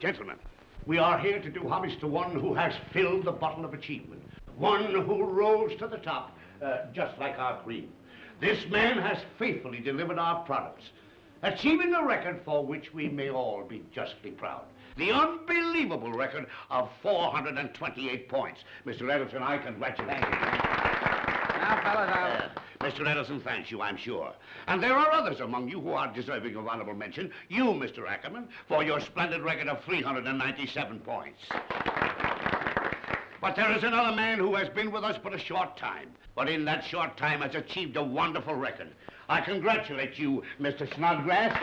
Gentlemen, we are here to do homage to one who has filled the bottle of achievement. One who rose to the top, uh, just like our queen. This man has faithfully delivered our products, achieving a record for which we may all be justly proud. The unbelievable record of 428 points. Mr. Edison, I congratulate you. Now, fellas, I'll... Mr. Edison thanks you, I'm sure. And there are others among you who are deserving of honorable mention. You, Mr. Ackerman, for your splendid record of 397 points. But there is another man who has been with us but a short time, but in that short time has achieved a wonderful record. I congratulate you, Mr. Snodgrass.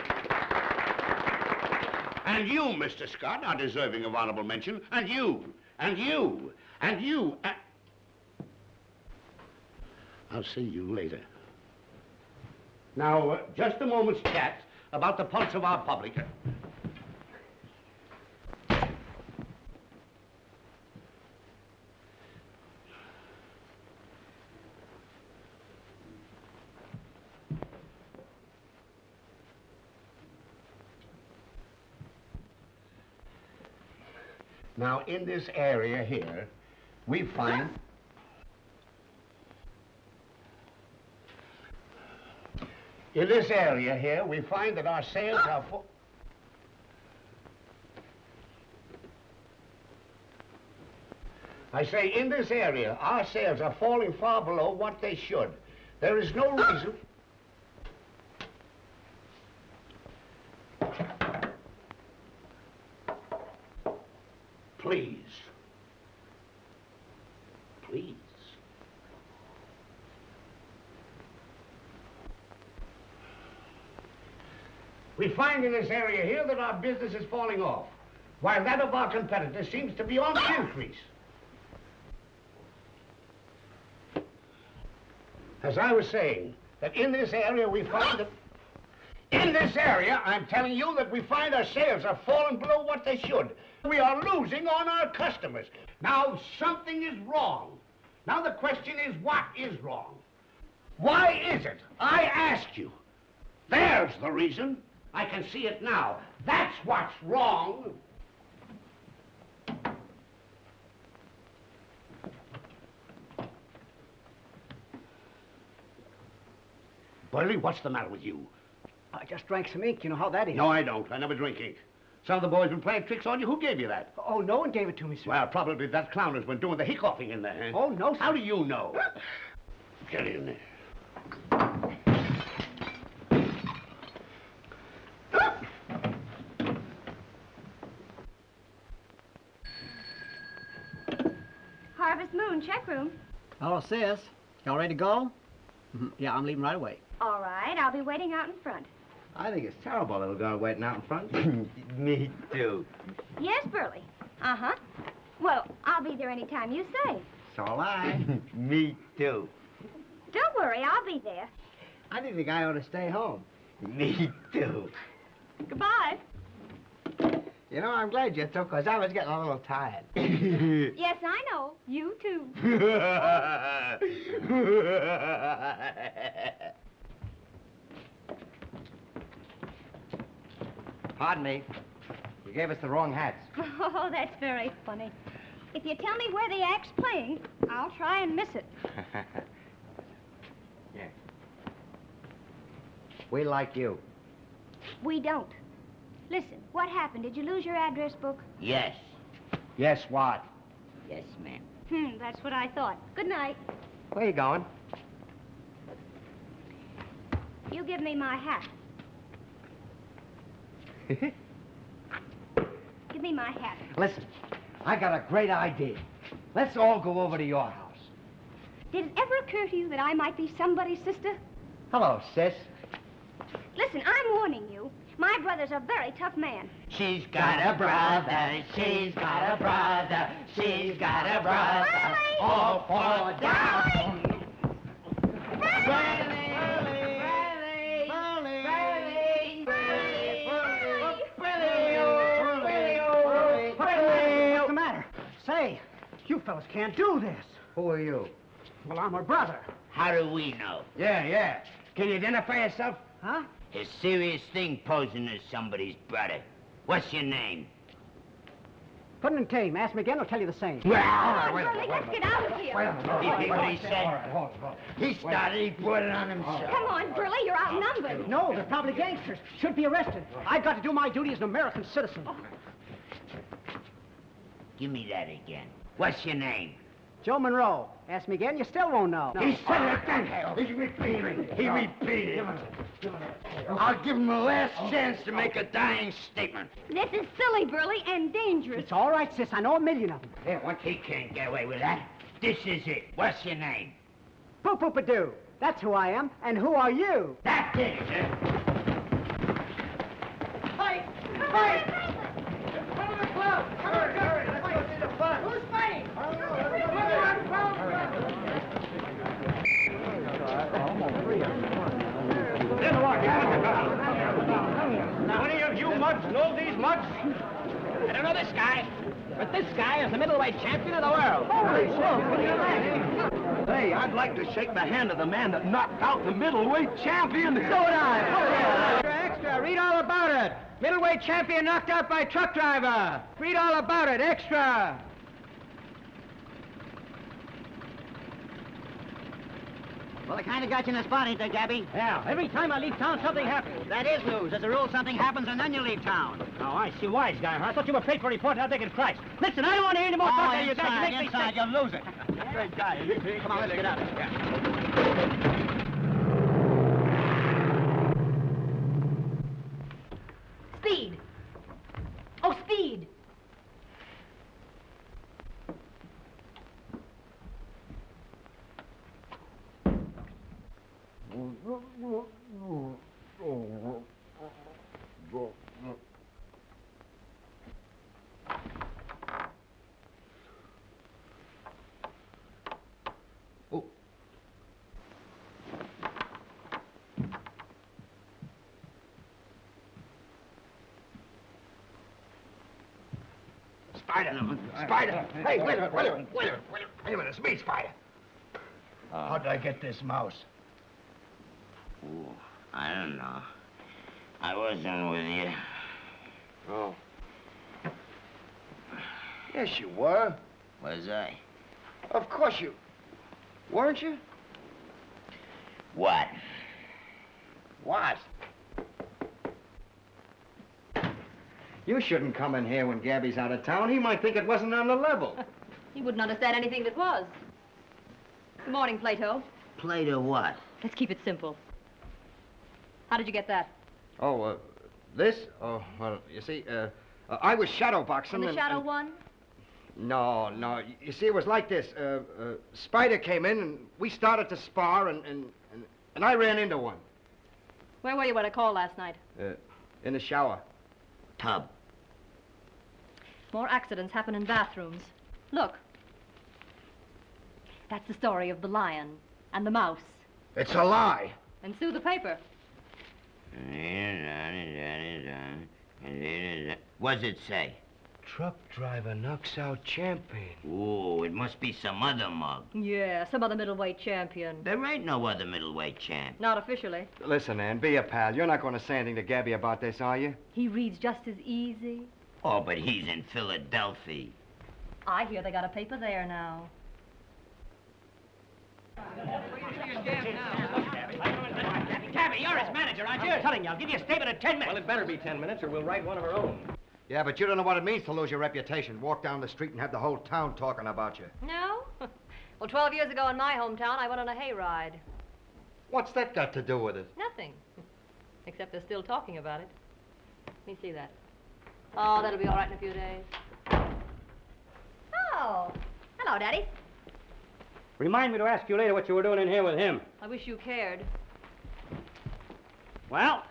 And you, Mr. Scott, are deserving of honorable mention. And you, and you, and you. And... I'll see you later. Now, uh, just a moment's chat about the pulse of our public. Now, in this area here, we find... In this area here, we find that our sales are full... I say, in this area, our sales are falling far below what they should. There is no reason... Please. Please. We find in this area here that our business is falling off, while that of our competitors seems to be on the increase. As I was saying, that in this area we find that... In this area, I'm telling you that we find our sales are falling below what they should. We are losing on our customers. Now, something is wrong. Now, the question is, what is wrong? Why is it? I ask you. There's the reason. I can see it now. That's what's wrong. Burley, what's the matter with you? I just drank some ink. You know how that is. No, I don't. I never drink ink. Some of the boys been playing tricks on you. Who gave you that? Oh, no one gave it to me, sir. Well, probably that clown has been doing the hiccoughing in there. Oh, no, sir. How do you know? Get in there. Harvest Moon, check room. Hello, sis. Y'all ready to go? Mhm. yeah, I'm leaving right away. All right, I'll be waiting out in front. I think it's terrible little girl waiting out in front. Me too. Yes, Burley. Uh-huh. Well, I'll be there any time you say. So will I. Me too. Don't worry, I'll be there. I think the guy ought to stay home. Me too. Goodbye. You know, I'm glad you took, because I was getting a little tired. Yes, I know. You too. Pardon me. You gave us the wrong hats. Oh, that's very funny. If you tell me where the act's playing, I'll try and miss it. yeah. We like you. We don't. Listen, what happened? Did you lose your address book? Yes. Yes, what? Yes, ma'am. Hmm, that's what I thought. Good night. Where you going? You give me my hat. Give me my hat. Listen, I got a great idea. Let's all go over to your house. Did it ever occur to you that I might be somebody's sister? Hello, sis. Listen, I'm warning you. My brother's a very tough man. She's got a brother, she's got a brother, she's got a brother, Riley! all fall down. What's the matter? Say, you fellas can't do this. Who are you? Well, I'm her brother. How do we know? Yeah, yeah. Can you identify yourself? Huh? A serious thing posing as somebody's brother. What's your name? Put it in tame. Ask me again, I'll tell you the same. Come on, Burley, let's get out of here. You hear what he said? He started, he brought it on himself. Come on, Burley, you're outnumbered. No, they're probably gangsters. Should be arrested. I've got to do my duty as an American citizen. Oh. Give me that again. What's your name? Joe Monroe. Ask me again, you still won't know. He said it again. He repeated. He repeated. I'll give him the last chance to make a dying statement. This is silly, Burley, and dangerous. It's all right, sis. I know a million of them. There, what? He can't get away with that. This is it. What's your name? Poo-poo-pa-doo. That's who I am. And who are you? That's it, sir. Fight! Fight! Come to the club! Come on, hurry! Let's go see the fun. Who's fighting? Any of you muds know these muds? I don't know this guy, but this guy is the middleweight champion of the world. Hey, I'd like to shake the hand of the man that knocked out the middleweight champion. So would I. Extra, extra. Read all about it. Middleweight champion knocked out by truck driver. Read all about it. Extra. Well, I kind of got you in a spot, ain't they, Gabby? Yeah, every time I leave town, something happens. That is news. As a rule, something happens and then you leave town. Oh, I see. Wise guy, huh? I thought you were paid for a report. How big is Christ? Listen, I don't want to hear any more oh, talk out you guys. You inside, make me inside, sick. you'll lose it. Great guy. Come on, let's get out of here. Speed. Oh, speed. Spider. Spider. Hey, wait a minute, wait a minute, wait a minute, wait a minute. It's me, Spider. How did I get this mouse? Ooh, I don't know. I wasn't with you. Oh. Yes, you were. Was I? Of course you... Weren't you? What? What? You shouldn't come in here when Gabby's out of town. He might think it wasn't on the level. He wouldn't understand anything that was. Good morning, Plato. Play to what? Let's keep it simple. How did you get that? Oh, uh, this? Oh, well, you see, uh, uh, I was shadow boxing. The and- Shadow and- One? No, no. You see, it was like this. Uh, uh, Spider came in, and we started to spar, and, and, and, and I ran into one Where were you when I called last night? uh, in the shower. Tub. More accidents happen in bathrooms. Look. That's the story of the lion and the mouse. It's a lie. And sue the paper. What's it say? Truck driver knocks out champion. Ooh, it must be some other mug. Yeah, some other middleweight champion. There ain't no other middleweight champ. Not officially. Listen, Ann, be a pal. You're not going to say anything to Gabby about this, are you? He reads just as easy. Oh, but he's in Philadelphia. I hear they got a paper there now. Gabby, you're his oh. manager, aren't you? I'm telling you, I'll give you a statement in ten minutes. Well, it better be ten minutes, or we'll write one of our own. Yeah, but you don't know what it means to lose your reputation. Walk down the street and have the whole town talking about you. No? well, 12 years ago in my hometown, I went on a hayride. What's that got to do with it? Nothing. Except they're still talking about it. Let me see that. Oh, that'll be all right in a few days. Oh, hello, Daddy. Remind me to ask you later what you were doing in here with him. I wish you cared. Well,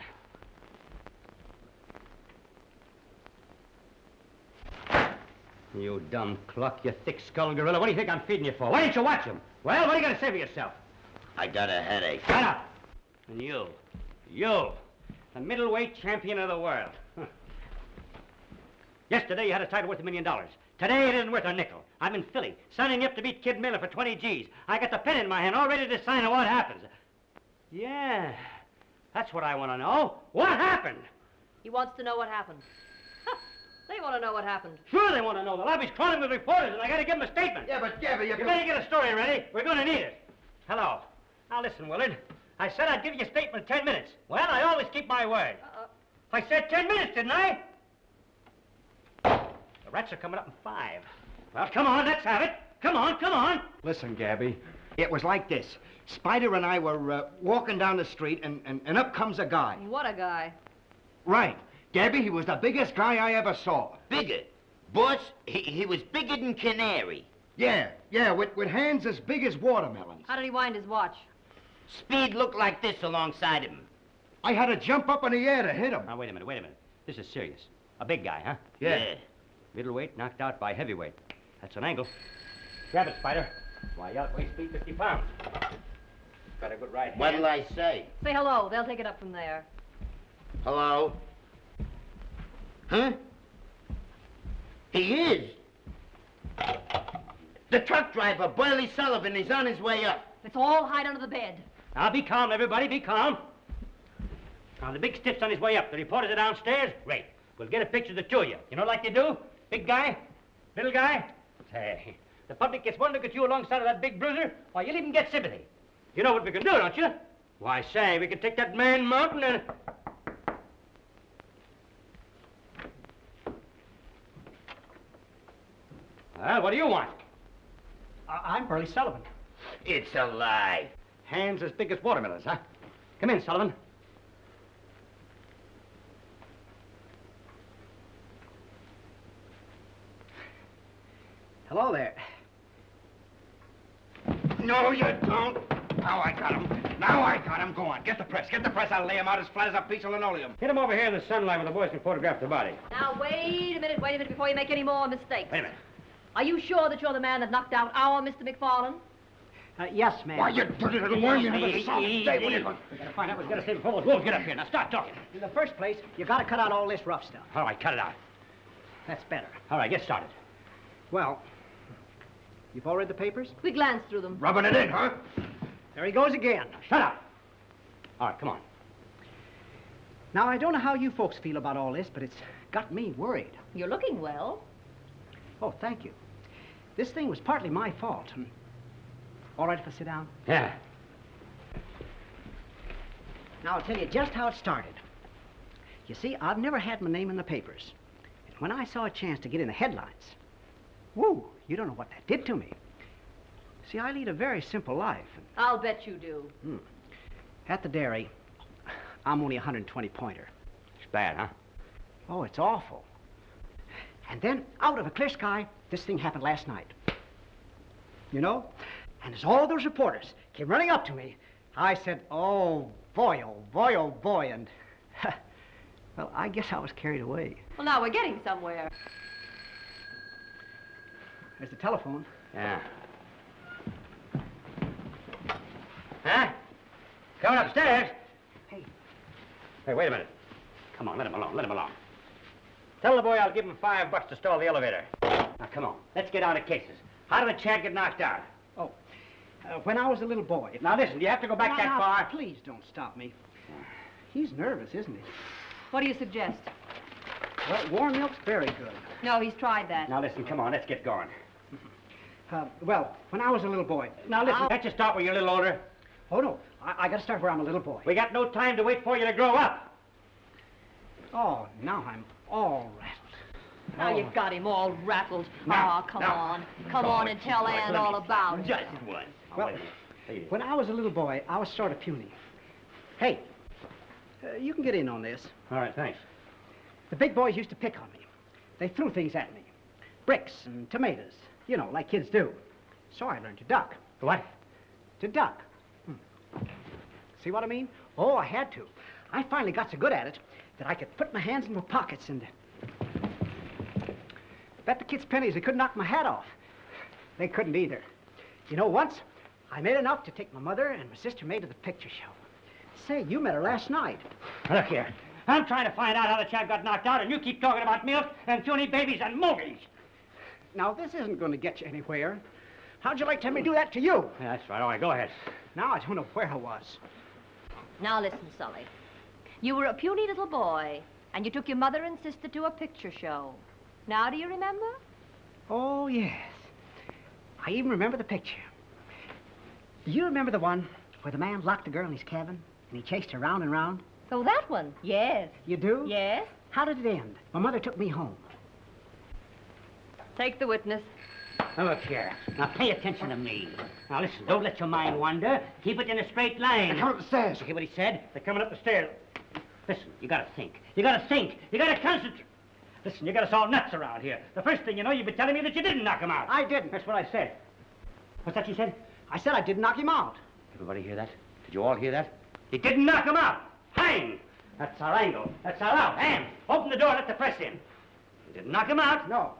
you dumb cluck, you thick-skulled gorilla. What do you think I'm feeding you for? Why didn't you watch him? Well, what are you going to say for yourself? I got a headache. Shut up. And you, you, the middleweight champion of the world. Huh. Yesterday you had a title worth a million dollars. Today it isn't worth a nickel. I'm in Philly, signing up to beat Kid Miller for 20 G's. I got the pen in my hand, all ready to sign on what happens. Yeah, that's what I want to know. What happened? He wants to know what happened. They want to know what happened. Sure they want to know. The lobby's crawling with reporters, and I got to give them a statement. Yeah, but Gabby, you You better get a story ready. We're going to need it. Hello. Now listen, Willard. I said I'd give you a statement in ten minutes. Well, I always keep my word. Uh-uh. I said ten minutes, didn't I? The rats are coming up in five. Well, come on, let's have it. Come on, come on. Listen, Gabby, it was like this. Spider and I were uh, walking down the street, and, and, and up comes a guy. What a guy. Right. Gabby, he was the biggest guy I ever saw. Bigger. Boss, he, he was bigger than Canary. Yeah, yeah, with, with hands as big as watermelons. How did he wind his watch? Speed looked like this alongside him. I had to jump up in the air to hit him. Now, wait a minute, wait a minute. This is serious. A big guy, huh? Yeah. Middleweight knocked out by heavyweight. That's an angle. Grab it, Spider. Why, you outweigh speed 50 pounds. Got a good right hand. What'll I say? Say hello. They'll take it up from there. Hello? Huh? He is. The truck driver, Burley Sullivan, is on his way up. Let's all hide under the bed. Now, be calm, everybody, be calm. Now, the big stiff's on his way up. The reporters are downstairs. Great. We'll get a picture of the two of you. You know like they do? Big guy, little guy. Say, the public gets one look at you alongside of that big bruiser, why, you'll even get sympathy. You know what we can do, don't you? Why, say, we can take that man mountain and... Well, what do you want? I'm Burley Sullivan. It's a lie. Hands as big as watermelons, huh? Come in, Sullivan. Hello there. No, you don't. Now I got him. Now I got him. Go on, get the press. Get the press. I'll lay him out as flat as a piece of linoleum. Get him over here in the sunlight where the boys can photograph the body. Now, wait a minute, wait a minute before you make any more mistakes. Wait a minute. Are you sure that you're the man that knocked out our Mr. McFarland? Uh, yes, ma'am. Why, you dirty little worm, you never saw Easy, Stay with easy. it. We gotta find out what's gonna stay before those wolves get up here. Now start talking. In the first place, you've gotta cut out all this rough stuff. All right, cut it out. That's better. All right, get started. Well, you've all read the papers? We glanced through them. Rubbing it in, huh? There he goes again. Shut up. All right, come on. Now, I don't know how you folks feel about all this, but it's got me worried. You're looking well. Oh, thank you. This thing was partly my fault. Hmm. All right if I sit down? Yeah. Now, I'll tell you just how it started. You see, I've never had my name in the papers. And when I saw a chance to get in the headlines, whoo, you don't know what that did to me. See, I lead a very simple life. I'll bet you do. Hmm. At the dairy, I'm only a 120 pointer. It's bad, huh? Oh, it's awful. And then, out of a clear sky, this thing happened last night. You know? And as all those reporters came running up to me, I said, oh, boy, oh, boy, oh, boy, and... well, I guess I was carried away. Well, now we're getting somewhere. There's the telephone. Yeah. Huh? Coming upstairs? Hey. Hey, wait a minute. Come on, let him alone, let him alone. Tell the boy I'll give him five bucks to stall the elevator. Now, come on, let's get down to cases. How did the Chad get knocked out? Oh, uh, when I was a little boy... Now, listen, do you have to go back Now, that now, far? Please don't stop me. He's nervous, isn't he? What do you suggest? Well, warm milk's very good. No, he's tried that. Now, listen, come on, let's get going. Uh, well, when I was a little boy... Now, listen, I'll- can't you start when you're a little older? Oh, no. I, I gotta start where I'm a little boy. We got no time to wait for you to grow up. Oh, now I'm all rattled. Now Oh. you've got him all rattled. Now, oh, come now. on. Come on and tell Ann all about it. Just one. Well, wait a minute. Hey, When I was a little boy, I was sort of puny. Hey, uh, you can get in on this. All right, thanks. The big boys used to pick on me. They threw things at me. Bricks and tomatoes. You know, like kids do. So I learned to duck. What? To duck. Hmm. See what I mean? Oh, I had to. I finally got so good at it that I could put my hands in my pockets and... Bet the kids' pennies they couldn't knock my hat off. They couldn't either. You know, once I made enough to take my mother and my sister May to the picture show. Say, you met her last night. Look here. I'm trying to find out how the chap got knocked out, and you keep talking about milk and puny babies and movies. Now, this isn't going to get you anywhere. How'd you like to have me do that to you? Yeah, that's right. All right, go ahead. Now I don't know where I was. Now listen, Sully. You were a puny little boy, and you took your mother and sister to a picture show. Now do you remember? Oh, yes. I even remember the picture. Do you remember the one where the man locked the girl in his cabin and he chased her round and round? Oh, that one. Yes. You do? Yes. How did it end? My mother took me home. Take the witness. Now, look here. Now, pay attention to me. Now, listen, don't let your mind wander. Keep it in a straight line. They're coming up the stairs. You hear what he said? They're coming up the stairs. Listen, you gotta think. You gotta think. You gotta concentrate. Listen, you got us all nuts around here. The first thing you know, you've been telling me that you didn't knock him out. I didn't. That's what I said. What's that you said? I said I didn't knock him out. Everybody hear that? Did you all hear that? He didn't knock him out. Hang! That's our angle. That's our out. Ham! Open the door, let the press in. You didn't knock him out. No.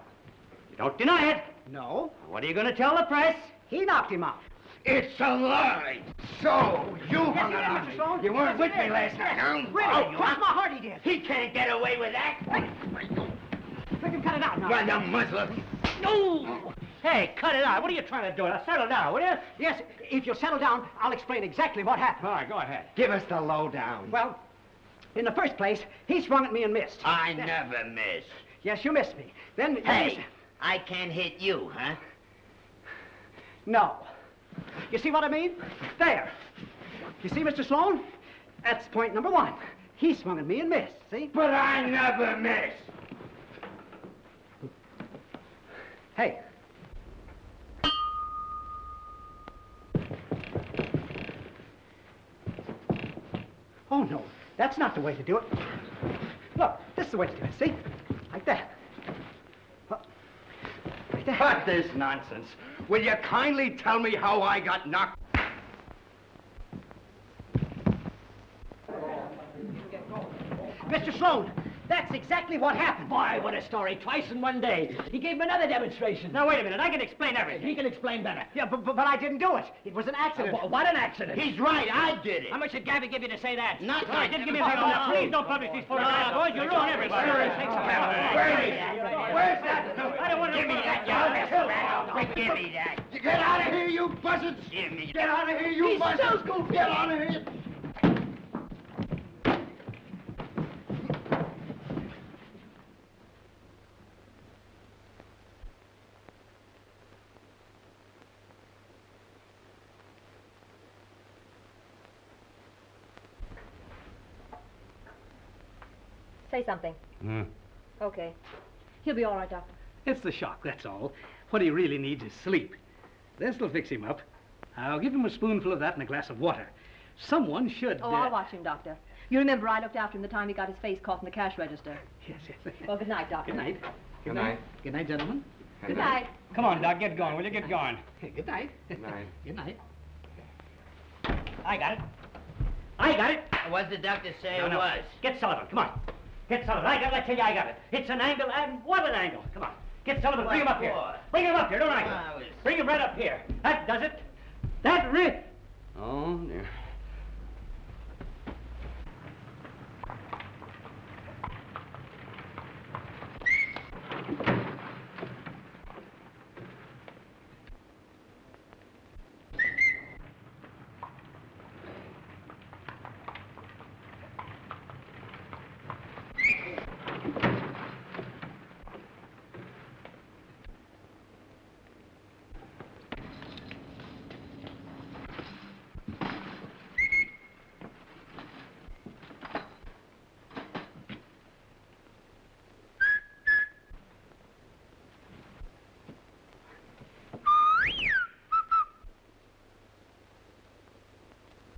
You don't deny it. No. What are you going to tell the press? He knocked him out. It's a lie. So, you hung he did, around me. Stone. You weren't Yes, with me did. last night, huh? Really? Oh, you Cross my heart he did. He can't get away with that. Make him cut it out now. Run the muzzle. No! Hey, cut it out. What are you trying to do? Now, settle down, will you? Yes, if you'll settle down, I'll explain exactly what happened. All right, go ahead. Give us the lowdown. Well, in the first place, he swung at me and missed. I never miss. Yes, you missed me. Then, then Hey, s- I can't hit you, huh? No. You see what I mean? There. You see, Mr. Sloan? That's point number one. He swung at me and missed, see? But I never miss. Hey. Oh, no. That's not the way to do it. Look, this is the way to do it, see? Like that. That. Cut this nonsense. Will you kindly tell me how I got knocked? Mr. Sloan, that's exactly what happened. Boy, what a story. Twice in one day. He gave him another demonstration. Now, wait a minute. I can explain everything. He can explain better. Yeah, but, but, but I didn't do it. It was an accident. Uh, what an accident. He's right, I did it. How much did Gabby give you to say that? Not right, just give me a. Now, please don't publish these photographs, boys. You'll ruin everybody. Where's that? I don't want to... Give me that, you Give me that. Get out of here, you buzzards. Give me Get out of here, you buzzards. Get out of here. Say something. Hmm. Okay. He'll be all right, Doctor. It's the shock, that's all. What he really needs is sleep. This'll fix him up. I'll give him a spoonful of that and a glass of water. Someone should... Oh, uh, I'll watch him, Doctor. You remember I looked after him the time he got his face caught in the cash register. Yes, yes. Well, good night, Doctor. Good night. Good night. Good night, gentlemen. Good night. Come on, Doc. Get going. Will you get going? Good night. Good night. Good night. I got it. I got it. What's the doctor say No, it no. was? Get Sullivan. Come on. Get Sullivan. I got it. I tell you, I got it. It's an angle, and what an angle. Come on. Get Sullivan. Bring him up here. Bring him up here. Don't argue. I was- Bring him right up here. That does it. That re... Oh, dear.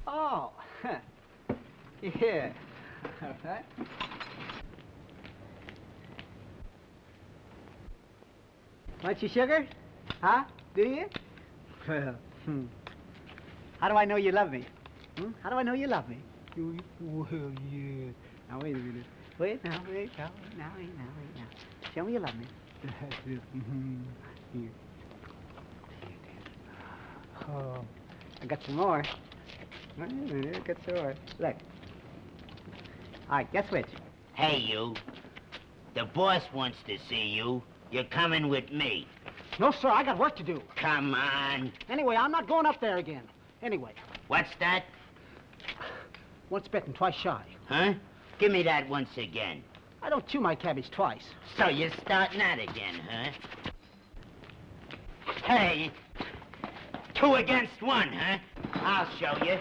Oh, yeah. All right. Want your sugar? Huh? Do you? Well, hmm. How do I know you love me? Hmm? How do I know you love me? Well, yeah. Now, wait a minute. Wait, now, wait, now, now, wait, now, wait, now. Show me you love me. Mhm. Here. Oh, I got some more. Wait a minute, I got some more. Look. All right, guess which? Hey, you. The boss wants to see you. You're coming with me. No, sir, I got work to do. Come on. Anyway, I'm not going up there again. Anyway, What's that? once bitten, twice shy. Huh? Give me that once again. I don't chew my cabbage twice. So you're starting that again, huh? Hey, two against one, huh? I'll show you.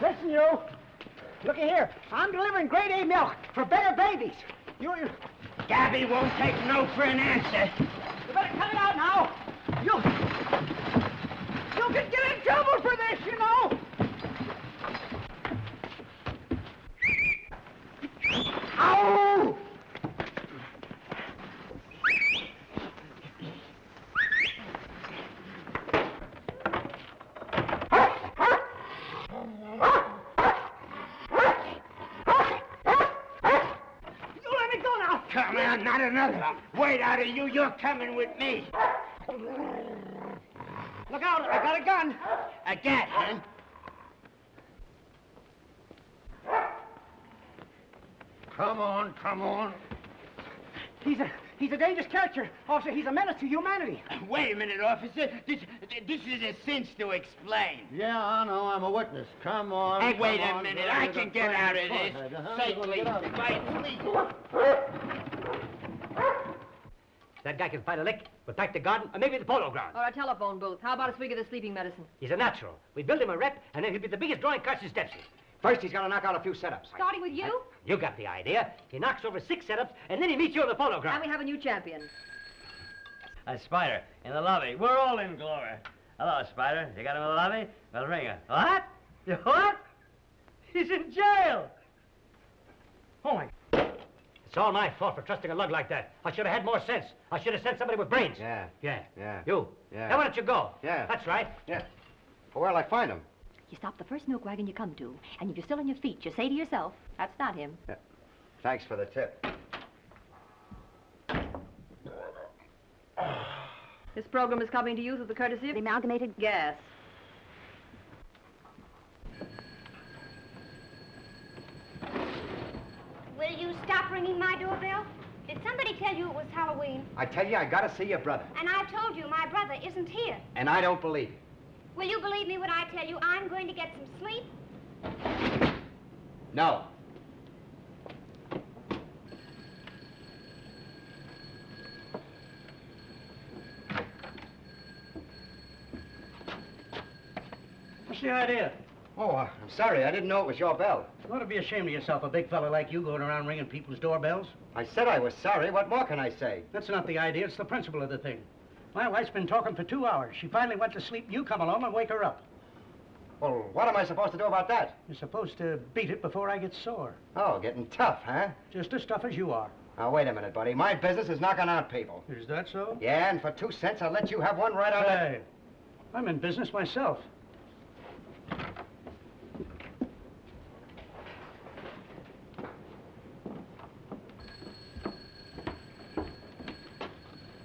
Listen, you. Looky here. I'm delivering grade A milk for better babies. You, you, Gabby won't take no for an answer. you better cut it out now. You, you could get in trouble for this, you know. Ow! You let me go now. Come on, not another. Wait out of you, you're coming with me. Look out, I got a gun. A gat, huh? Come on, come on. He's a he's a dangerous character. Officer, he's a menace to humanity. Wait a minute, officer. This, this is a cinch to explain. Yeah, I know. I'm a witness. Come on. Hey, wait come a minute. I can get out of this huh? safely. Get please. That guy can fight a lick, but back to garden, or maybe the polo ground. Or a telephone booth. How about a swig of the sleeping medicine? He's a natural. We build him a rep, and then he'll be the biggest drawing Carson steps in. First, he's got to knock out a few setups. Starting with you? Uh, you got the idea. He knocks over six setups, and then he meets you on the polo And ground. we have a new champion. A spider in the lobby. We're all in glory. Hello, Spider. You got him in the lobby? Well, ring her. What? You what? He's in jail. Oh, my... It's all my fault for trusting a lug like that. I should have had more sense. I should have sent somebody with brains. Yeah, Yeah. yeah. You. Yeah. Now, why don't you go? Yeah. That's right. Yeah. Well, where'll I find him? You stop the first milk wagon you come to, and if you're still on your feet, you say to yourself, that's not him. Yeah. Thanks for the tip. This program is coming to you through the courtesy of the Amalgamated Gas. Will you stop ringing my doorbell? Did somebody tell you it was Halloween? I tell you, I gotta see your brother. And I've told you my brother isn't here. And I don't believe. Will you believe me when I tell you I'm going to get some sleep? No. What's the idea? Oh, uh, I'm sorry. I didn't know it was your bell. You ought to be ashamed of yourself, a big fella like you going around ringing people's doorbells. I said I was sorry. What more can I say? That's not the idea, it's the principle of the thing. My wife's been talking for two hours. She finally went to sleep. You come along and wake her up. Well, what am I supposed to do about that? You're supposed to beat it before I get sore. Oh, getting tough, huh? Just as tough as you are. Now, wait a minute, buddy. My business is knocking out people. Is that so? Yeah, and for two cents, I'll let you have one right out of Hey, I'm in business myself.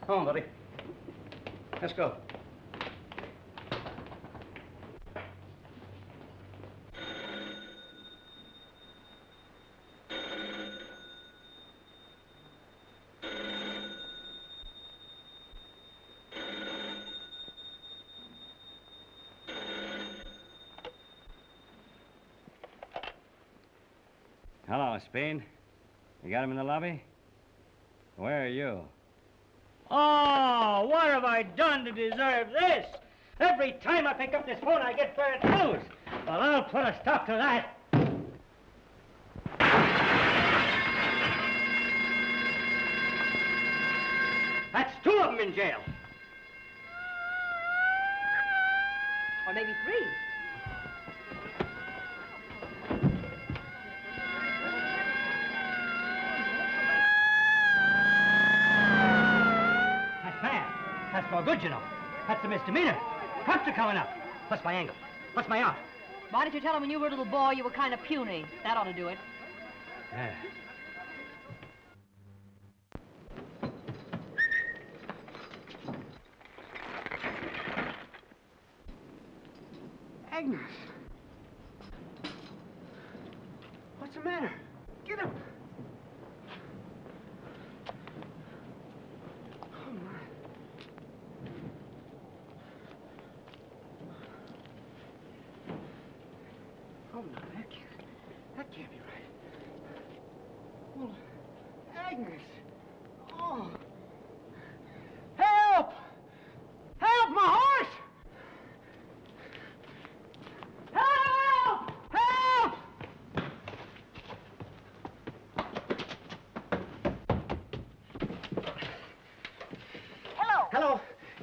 Come on, buddy. Let's go. Hello, Speed. You got him in the lobby? Where are you? Oh, what have I done to deserve this? Every time I pick up this phone, I get bad news. Well, I'll put a stop to that. That's two of them in jail. Or maybe three. That's bad. That's no good, you know. That's a misdemeanor. Cops are coming up. What's my angle? What's my art. Why didn't you tell him when you were a little boy you were kind of puny? That ought to do it. Yeah. Agnes. What's the matter? Get up. Oh, my. Oh, no, that can't, that can't be right. Oh, Agnes. Oh. Help! Help, my horse! Help! Help! Hello. Hello.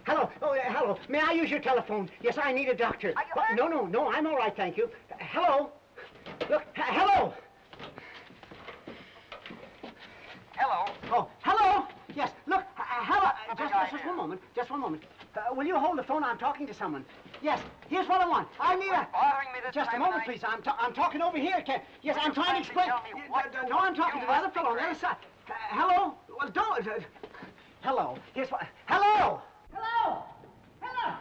Hello. Oh, uh, hello. May I use your telephone? Yes, I need a doctor. Are you hurt? No, no, no. I'm all right, thank you. Uh, hello. Look. hello. Hello. Oh, hello. Yes. Look. Uh, hello. Uh, just, just, just one moment. Just one moment. Uh, will you hold the phone? I'm talking to someone. Yes. Here's what I want. I need a. bothering me this Just a moment, please. I'm, I'm talking over here. Can... Yes, I'm trying to explain. tell me what no, I'm talking to the other fellow on the other side. Hello. Well, don't. Uh, hello. Here's what. Hello. Hello. Hello.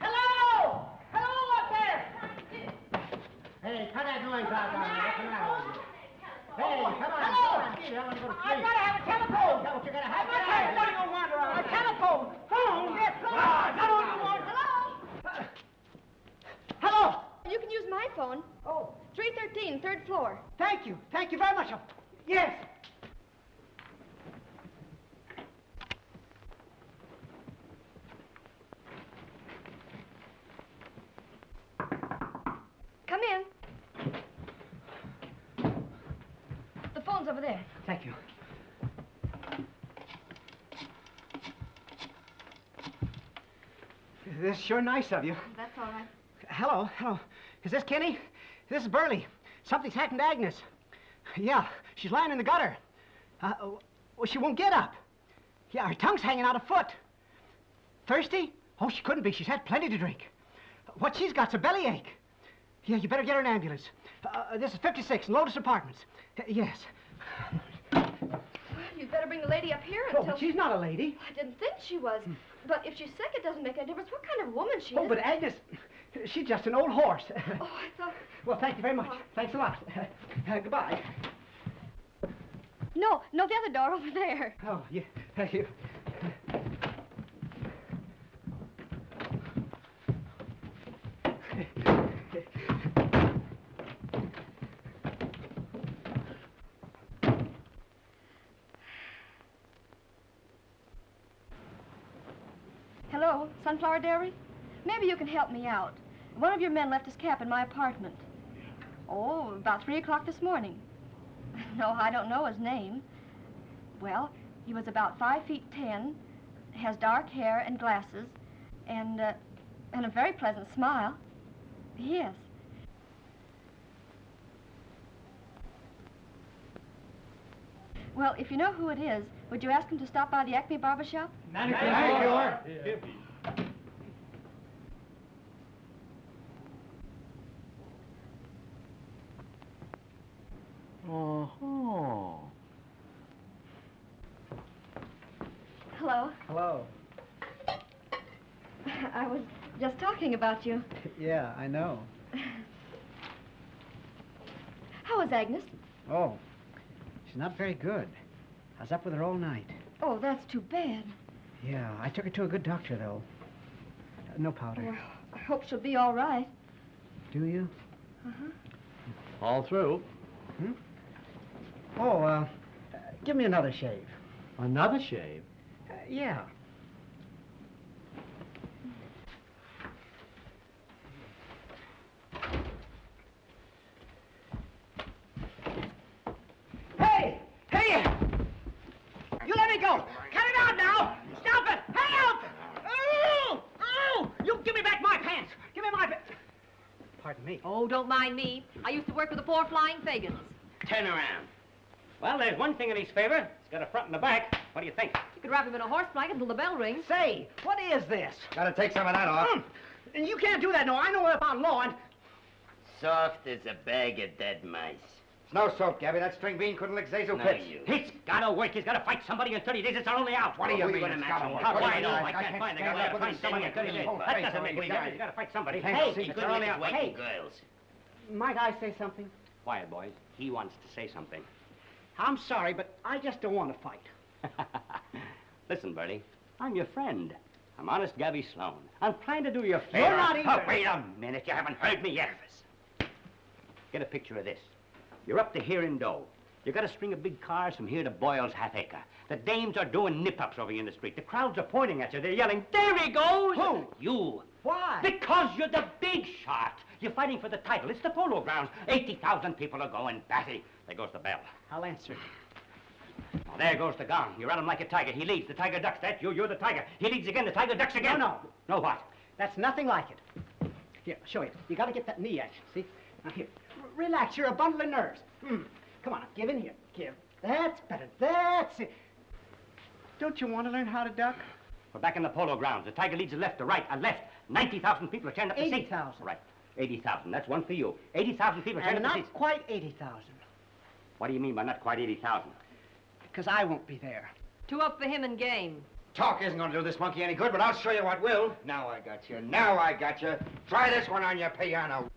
Hello. Hello up there. Hey, cut that noise out down there. What's the matter with you? Hey, come on. Hello. Come on. Get up and go to I sleep. gotta have a telephone. Is that what you gotta have? I'm not trying to let you wander around. A telephone. Phone. Yes, phone. Ah, Come on, come on. Hello. Hello. You can use my phone. Oh, 313, third floor. thank you. Thank you very much. Yes. Come in. The phone's over there. Thank you. This is sure nice of you. That's all right. Hello, hello. Is this Kenny? This is Burley. Something's happened to Agnes. Yeah, she's lying in the gutter. Uh, well, she won't get up. Yeah, her tongue's hanging out a foot. Thirsty? Oh, she couldn't be. She's had plenty to drink. What she's got's a bellyache. Yeah, you better get her an ambulance. Uh, this is 56 in Lotus Apartments. Uh, yes. Well, you'd better bring the lady up here Oh, until... but she's not a lady. I didn't think she was. But if she's sick, it doesn't make any difference what kind of woman she Oh, is. Oh, but Agnes, she's just an old horse. Oh, I thought... well, thank you very much. Thanks a lot. Uh, goodbye. No, no, the other door over there. Oh, yeah, thank you. Hello, Sunflower Dairy? Maybe you can help me out. One of your men left his cap in my apartment. Oh, about 3 o'clock this morning. No, I don't know his name. Well, he was about 5 feet 10, has dark hair and glasses, and, uh, and a very pleasant smile. Yes. Well, if you know who it is, would you ask him to stop by the Acme Barber Shop? Manicure. Oh. Hello. Hello. I was just talking about you. Yeah, I know. How is Agnes? Oh, she's not very good. I was up with her all night. Oh, that's too bad. Yeah, I took her to a good doctor, though. Uh, no powder. Well, I hope she'll be all right. Do you? Uh-huh. All through. Oh, uh, give me another shave. Another shave? Uh, yeah. Hey! Hey! You let me go! Cut it out now! Stop it! Help! Oh! Oh! You give me back my pants! Give me my pa- Pardon me. Oh, don't mind me. I used to work with the four flying Fagans. Turn around. Well, there's one thing in his favor. He's got a front and a back. What do you think? You could wrap him in a horse blanket until the bell rings. Say, what is this? Gotta take some of that off. Mm. And you can't do that, no. I know about law and... Soft as a bag of dead mice. It's no soap, Gabby. That string bean couldn't lick Zazel No, Pitts. you. He's got to work. He's got to fight somebody in 30 days. It's our only out. What do you mean gonna match gotta him. work? How do I know? you I mean? can't find. I stand gotta find somebody in 30 days. That doesn't on make any side. difference. He's got to fight somebody. Hey, Hey, he's He our couldn't only out. Hey, girls. Might I say something? quiet, boys. He wants to say something. I'm sorry, but I just don't want to fight. Listen, Bertie, I'm your friend. I'm honest Gabby Sloan. I'm trying to do you a favor. You're not Oh, wait a minute. You haven't heard me yet. Get a picture of this. You're up to here in dough. You got a string of big cars from here to Boyle's half acre. The dames are doing nip-ups over here in the street. The crowds are pointing at you. They're yelling, there he goes! Who? You. Why? Because you're the big shot. You're fighting for the title. It's the polo grounds. 80,000 people are going batty. There goes the bell. I'll answer. Now, there goes the gong. You run him like a tiger. He leads. The tiger ducks. That you. You're the tiger. He leads again. The tiger ducks again. No, No, what? That's nothing like it. Here, I'll show you. You got to get that knee action, see? Now, here. R- relax. You're a bundle of nerves. Hmm. Come on, give in here. Give. That's better. That's it. Don't you want to learn how to duck? We're back in the polo grounds. The tiger leads a left, a right, a left. 90,000 people are turned up to see. 80,000. Right. 80,000. That's one for you. 80,000 people are turned And up to not quite 80,000, What do you mean by not quite 80,000? because I won't be there. Two up for him and game. Talk isn't going to do this monkey any good, but I'll show you what will. Now I got you. Now I got you. Try this one on your piano.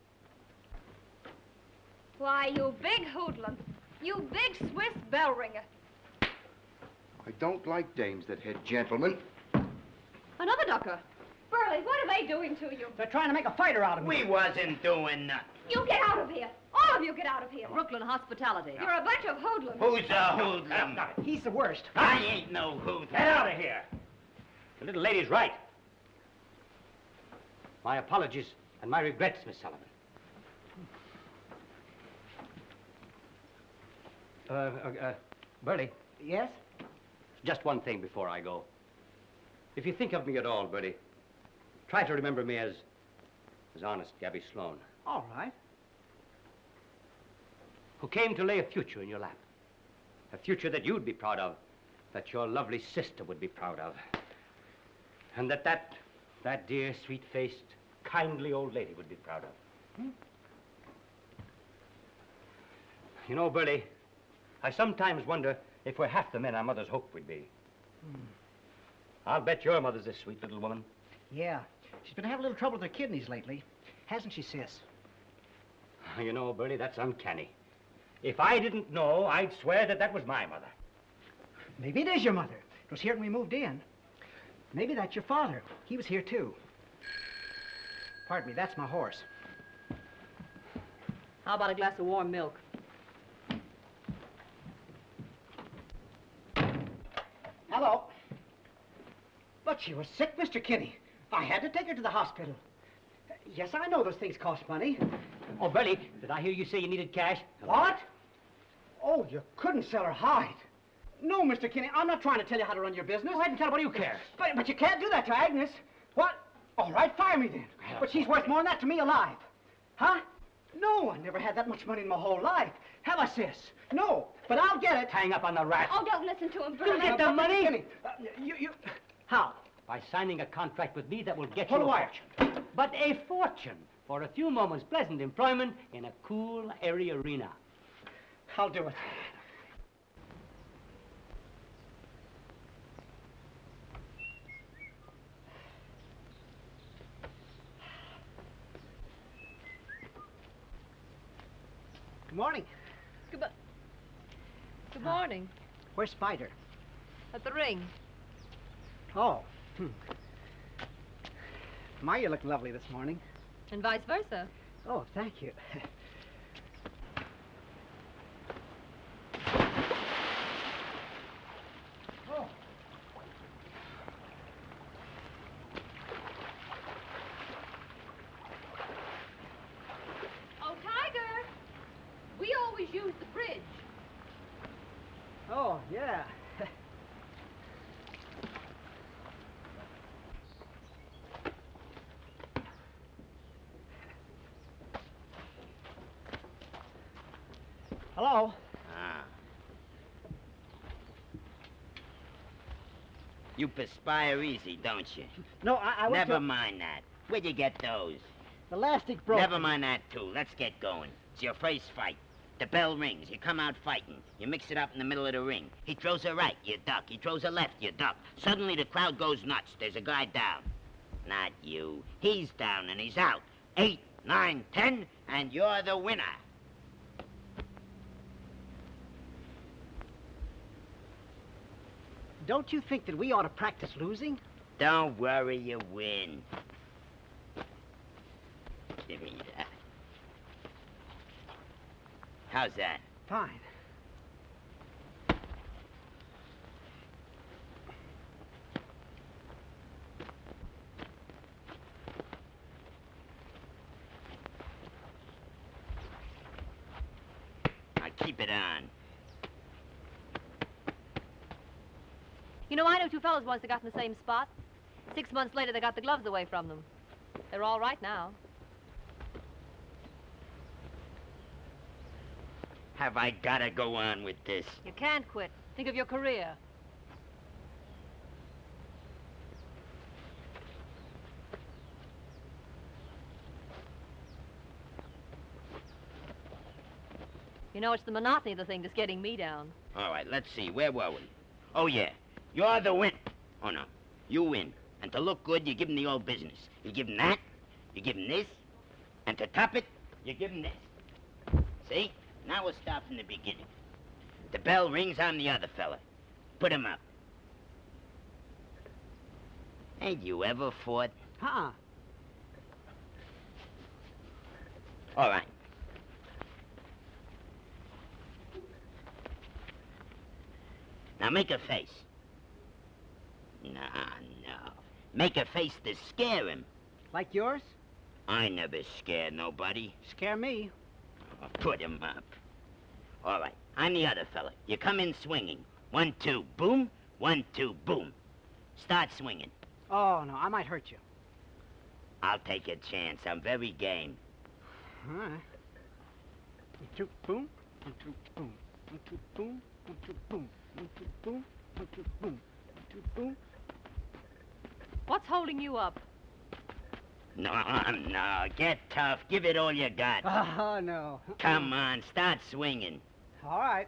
Why, you big hoodlum. You big Swiss bell ringer. I don't like dames that hit gentlemen. Another ducker. Burley, what are they doing to you? They're trying to make a fighter out of me. We wasn't doing nothing. You get out of here. All of you get out of here. Brooklyn hospitality. You're a bunch of hoodlums. Who's a hoodlum? He's the worst. I ain't no hoodlum. Get out of here. The little lady's right. My apologies and my regrets, Miss Sullivan. Uh, uh, uh, Bertie, Yes? just one thing before I go. If you think of me at all, Bertie, try to remember me as, as honest Gabby Sloan, All right. Who came to lay a future in your lap. A future that you'd be proud of, that your lovely sister would be proud of. And that that, that dear, sweet-faced, kindly old lady would be proud of. Hmm? You know, Bertie, I sometimes wonder if we're half the men our mothers hoped we'd be. I'll bet your mother's a sweet little woman. Yeah. She's been having a little trouble with her kidneys lately. Hasn't she, sis? You know, Bertie, that's uncanny. If I didn't know, I'd swear that that was my mother. Maybe it is your mother. It was here when we moved in. Maybe that's your father. He was here, too. Pardon me, that's my horse. How about a glass of warm milk? Hello. But she was sick, Mr. Kinney. I had to take her to the hospital. Yes, I know those things cost money. Oh, Bertie, did I hear you say you needed cash? What? Oh, you couldn't sell her hide. No, Mr. Kinney, I'm not trying to tell you how to run your business. Go ahead and tell her what do you care. But, but you can't do that to Agnes. What? All right, fire me then. But she's worth more than that to me alive. Huh? No, I never had that much money in my whole life. Have I, sis? No, but I'll get it. Hang up on the rat. Oh, don't listen to him, You Burley. get the money? Kinney, uh, you, you... How? By signing a contract with me that will get Pull you the a wire. fortune. But a fortune for a few moments pleasant employment in a cool, airy arena. I'll do it. Good morning. Good, Good morning. Where's Spider? At the ring. Oh. Hmm. My, you're looking lovely this morning. And vice versa. Oh, thank you. oh. Oh, Tiger! We always use the bridge. Oh, yeah. Hello? Ah. You perspire easy, don't you? No, I, I was Never to- mind that. Where'd you get those? The elastic broke. Never mind that, too. Let's get going. It's your first fight. The bell rings. You come out fighting. You mix it up in the middle of the ring. He throws a right, you duck. He throws a left, you duck. Suddenly the crowd goes nuts. There's a guy down. Not you. He's down and he's out. Eight, nine, ten, and you're the winner. Don't you think that we ought to practice losing? Don't worry, you win. Give me that. How's that? Fine. Now keep it on. You know, I knew two fellows once that got in the same spot. Six months later, they got the gloves away from them. They're all right now. Have I gotta go on with this? You can't quit. Think of your career. You know, it's the monotony of the thing that's getting me down. All right, let's see. Where were we? Oh, yeah. You're the win. Oh, no. You win. And to look good, you give him the old business. You give him that, you give him this, and to top it, you give him this. See? Now we'll start from the beginning. The bell rings on the other fella. Put him up. Ain't you ever fought? Uh-uh. All right. Now make a face. No, no. Make a face to scare him. Like yours? I never scare nobody. Scare me. Oh, put him up. All right, I'm the other fella. You come in swinging. One, two, boom. One, two, boom. Start swinging. Oh, no, I might hurt you. I'll take a chance. I'm very game. All right. One, two, boom. One, two, boom. One, two, boom. One, two, boom. One, two, boom. One, two, boom. One, two, boom. What's holding you up? No, no. Get tough. Give it all you got. Oh, no. Come on, start swinging. All right.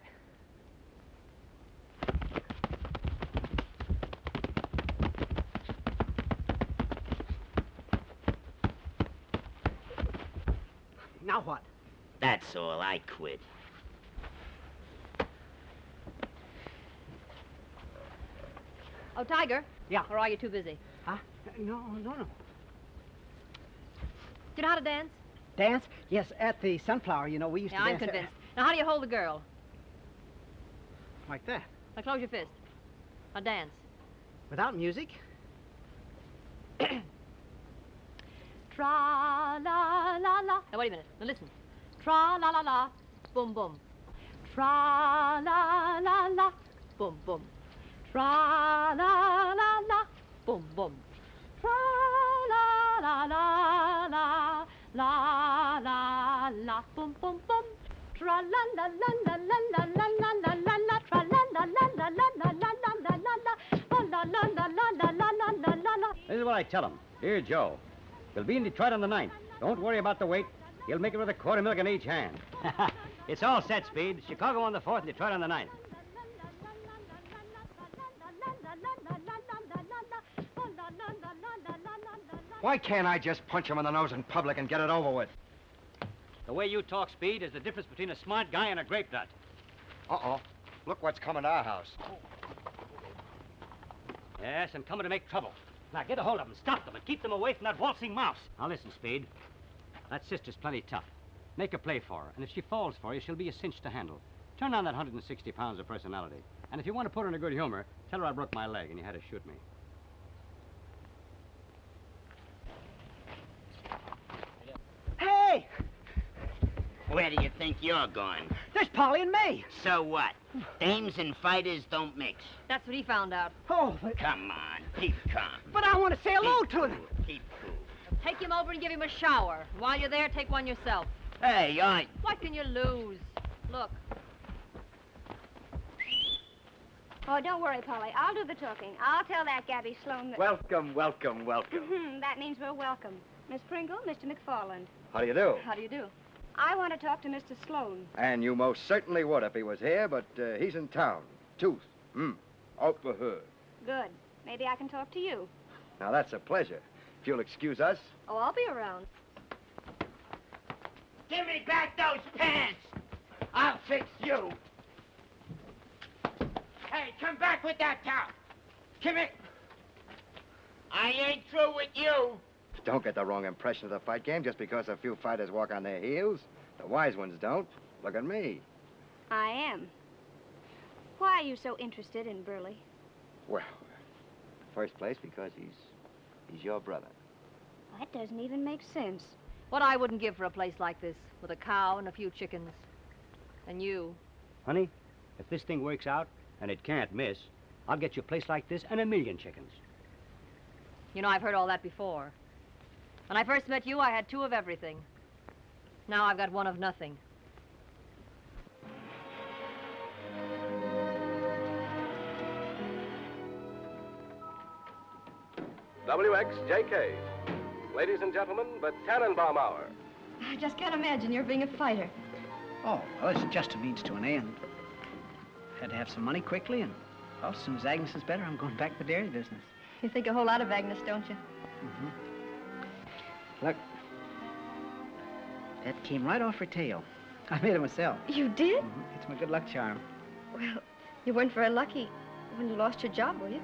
Now what? That's all. I quit. Oh, Tiger. Yeah. Or are you too busy? Huh? No, no, no. Do you know how to dance? Dance? Yes, at the Sunflower, you know, we used Yeah, to I'm convinced. Now, how do you hold the girl? Like that. Now, close your fist. Now, dance. Without music? Tra la la la. Now wait a minute. Now listen. Tra la la la. Boom boom. Tra la la la. Boom boom. Tra la la la. Boom boom. Tra la la la la. La la la. Boom boom boom. Tra la la la la la la la la la la la. Tra la la la la la la la la la la la. Oh la la la la la la la la la la. This is what I tell him. Dear Joe, he'll be in Detroit on the 9th. Don't worry about the weight. He'll make it with a quarter milk in each hand. it's all set, Speed. Chicago on the 4th, Detroit on the 9th. Why can't I just punch him in the nose in public and get it over with? The way you talk, Speed, is the difference between a smart guy and a grape nut. Uh-oh. Look what's coming to our house. Yes, and coming to make trouble. Now, get a hold of them, stop them, and keep them away from that waltzing mouse. Now, listen, Speed. That sister's plenty tough. Make a play for her, and if she falls for you, she'll be a cinch to handle. Turn on that 160 pounds of personality. And if you want to put her in a good humor, tell her I broke my leg and you had to shoot me. Hey! Where do you think you're going? There's Polly and May. So what? Dames and fighters don't mix. That's what he found out. Oh, but, Come on, keep calm. but I want to say hello Keep to them. Keep cool. Take him over and give him a shower. While you're there, take one yourself. Hey, I... What can you lose? Look, Oh, don't worry, Polly. I'll do the talking. I'll tell that Gabby Sloan that... Welcome, welcome, welcome. That means we're welcome. Miss Pringle, Mr. McFarland. How do you do? How do you do? I want to talk to Mr. Sloan. And you most certainly would if he was here, but uh, he's in town. Tooth. Hmm. Out for her. Good. Maybe I can talk to you. Now, that's a pleasure. If you'll excuse us. Oh, I'll be around. Give me back those pants! I'll fix you. Hey, come back with that towel. Come here. I ain't through with you. Don't get the wrong impression of the fight game just because a few fighters walk on their heels. The wise ones don't. Look at me. I am. Why are you so interested in Burley? Well, first place because he's he's your brother. That doesn't even make sense. What I wouldn't give for a place like this, with a cow and a few chickens. And you. Honey, if this thing works out, and it can't miss, I'll get you a place like this and a million chickens. You know, I've heard all that before. When I first met you, I had two of everything. Now I've got one of nothing. WXJK. Ladies and gentlemen, the Tannenbaum Hour. I just can't imagine you're being a fighter. Oh, well, it's just a means to an end. Had to have some money quickly, and well, as soon as Agnes is better, I'm going back to the dairy business. You think a whole lot of Agnes, don't you? Mm-hmm. Look, that came right off her tail. I made it myself. You did? Mhm, It's my good luck charm. Well, you weren't very lucky when you lost your job, were you?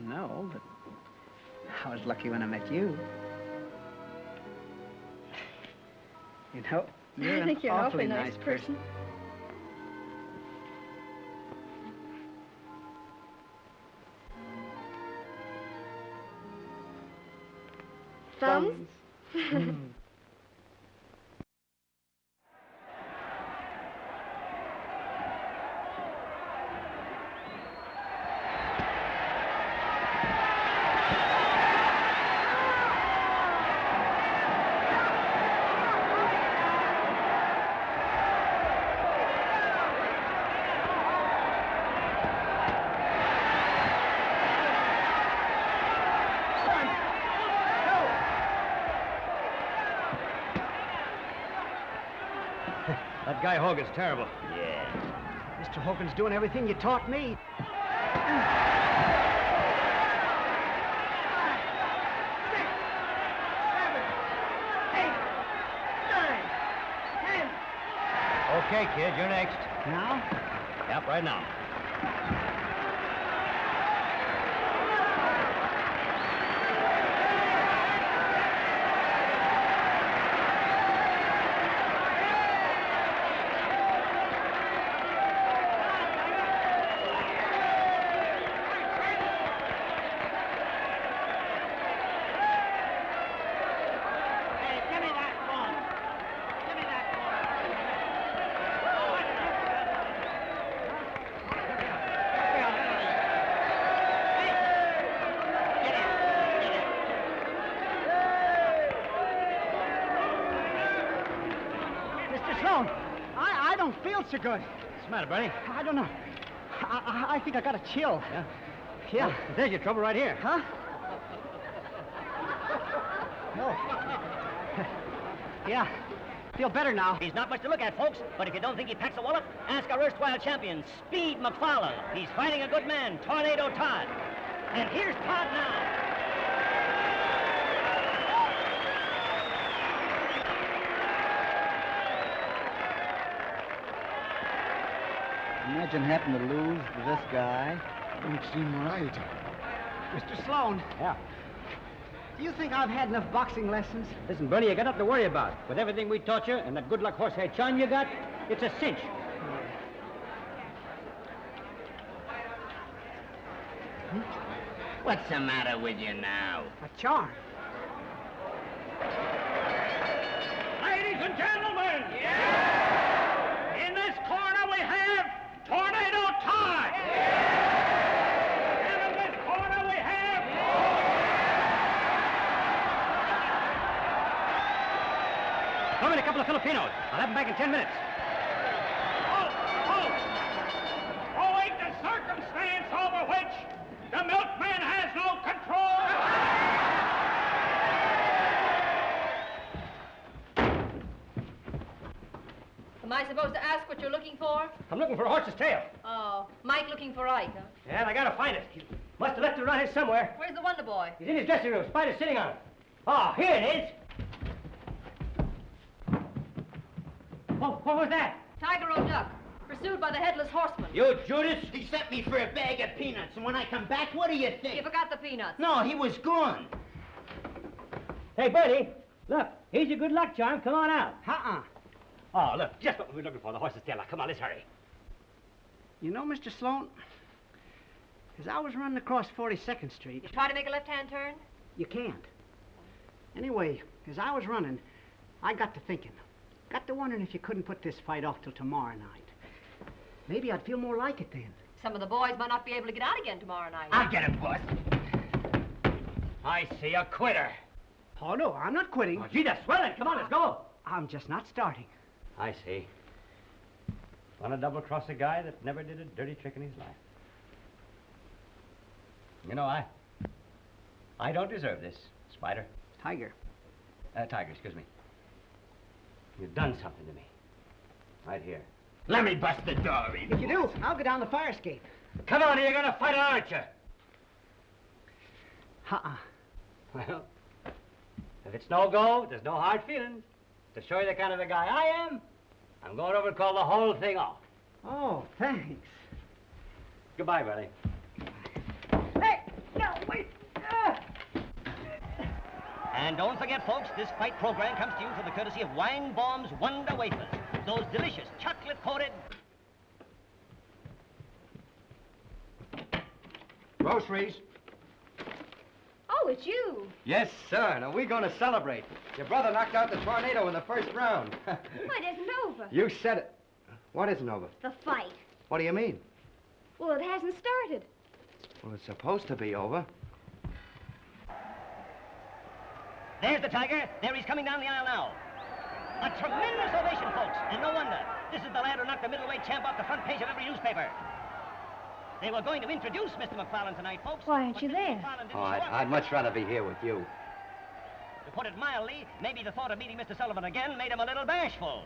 No, but I was lucky when I met you. You know, you're I an think you're an awfully awfully nice person. Thumbs? Guy Hogan's terrible. Yeah. Mr. Hogan's doing everything you taught me. Okay, kid, you're next. Now? Yep, right now. Mr. Sloan, I, I don't feel so good. What's the matter, buddy? I don't know. I, I, I think I got a chill. Yeah? Yeah. Well, there's your trouble right here. Huh? No. yeah. Feel better now. He's not much to look at, folks, but if you don't think he packs a wallop, ask our erstwhile champion, Speed McFarland. He's fighting a good man, Tornado Todd. And here's Todd now. Imagine having to lose to this guy. Don't seem right. Mr. Sloan. Yeah. Do you think I've had enough boxing lessons? Listen, Bernie, you got nothing to worry about. With everything we taught you and that good luck horsehair charm you got, it's a cinch. What's the matter with you now? A charm. Ladies and gentlemen! In this corner we have Tornado Todd! And in this corner we have... Come in, a couple of Filipinos. I'll have them back in ten minutes. Halt! Halt! Owing to circumstance over which the milkman has no control... Am I supposed to ask what you're looking for? I'm looking for a horse's tail. Oh, Mike looking for Ike, huh? Yeah, and I gotta find it. He must have left it around here somewhere. Where's the Wonder Boy? He's in his dressing room. Spider's sitting on him. Oh, here it is. Oh, what was that? Tiger or duck? pursued by the Headless Horseman. You Judas? He sent me for a bag of peanuts, and when I come back, what do you think? You forgot the peanuts. No, he was gone. Hey, buddy, look, here's your good luck charm. Come on out. Uh-uh. Oh, look, just what we were looking for, the horse's tail. Now, come on, let's hurry. You know, Mr. Sloan, as I was running across 42nd Street, You try to make a left-hand turn? you can't. Anyway, as I was running, I got to thinking. Got to wondering if you couldn't put this fight off till tomorrow night. Maybe I'd feel more like it then. Some of the boys might not be able to get out again tomorrow night. I'll get him, boss. I see a quitter. Oh, no, I'm not quitting. Oh, gee, that's swelling. Come on, let's go. I'm just not starting. I see. Want to double-cross a guy that never did a dirty trick in his life. You know, I... I don't deserve this, Spider. Tiger. Uh, Tiger, excuse me. You've done something to me. Right here. Let me bust the door in. If you do, I'll go down the fire escape. Come on, you're gonna fight, aren't you? Uh-uh. Well, if it's no go, there's no hard feelings. To show you the kind of a guy I am, I'm going over and call the whole thing off. Oh, thanks. Goodbye, Billy. Hey, no, wait. Ah. And don't forget, folks, this fight program comes to you for the courtesy of Weinbaum's Wonder Wafers. Those delicious chocolate-coated... Groceries? Oh, it's you. Yes, sir. Now, we're going to celebrate. Your brother knocked out the tornado in the first round. It isn't over. you said it. What isn't over? The fight. What do you mean? Well, it hasn't started. Well, it's supposed to be over. There's the tiger. There he's coming down the aisle now. A tremendous ovation, folks. And no wonder. This is the lad who knocked the middleweight champ off the front page of every newspaper. They were going to introduce Mr. McFarland tonight, folks. Why aren't you Mr. there? McFarland Oh, I'd. I'd much rather be here with you. To put it mildly, maybe the thought of meeting Mr. Sullivan again made him a little bashful.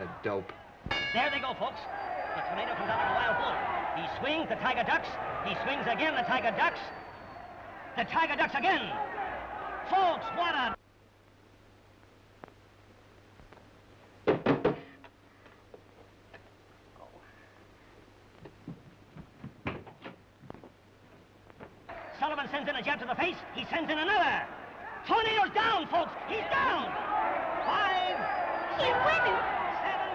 The dope. There they go, folks. The tornado comes out of the wild bull. He swings, the tiger ducks. He swings again, the tiger ducks. The tiger ducks again. Folks, what a... Sullivan sends in a jab to the face. He sends in another. Tornado's down, folks. He's down. Five, He's winning. seven,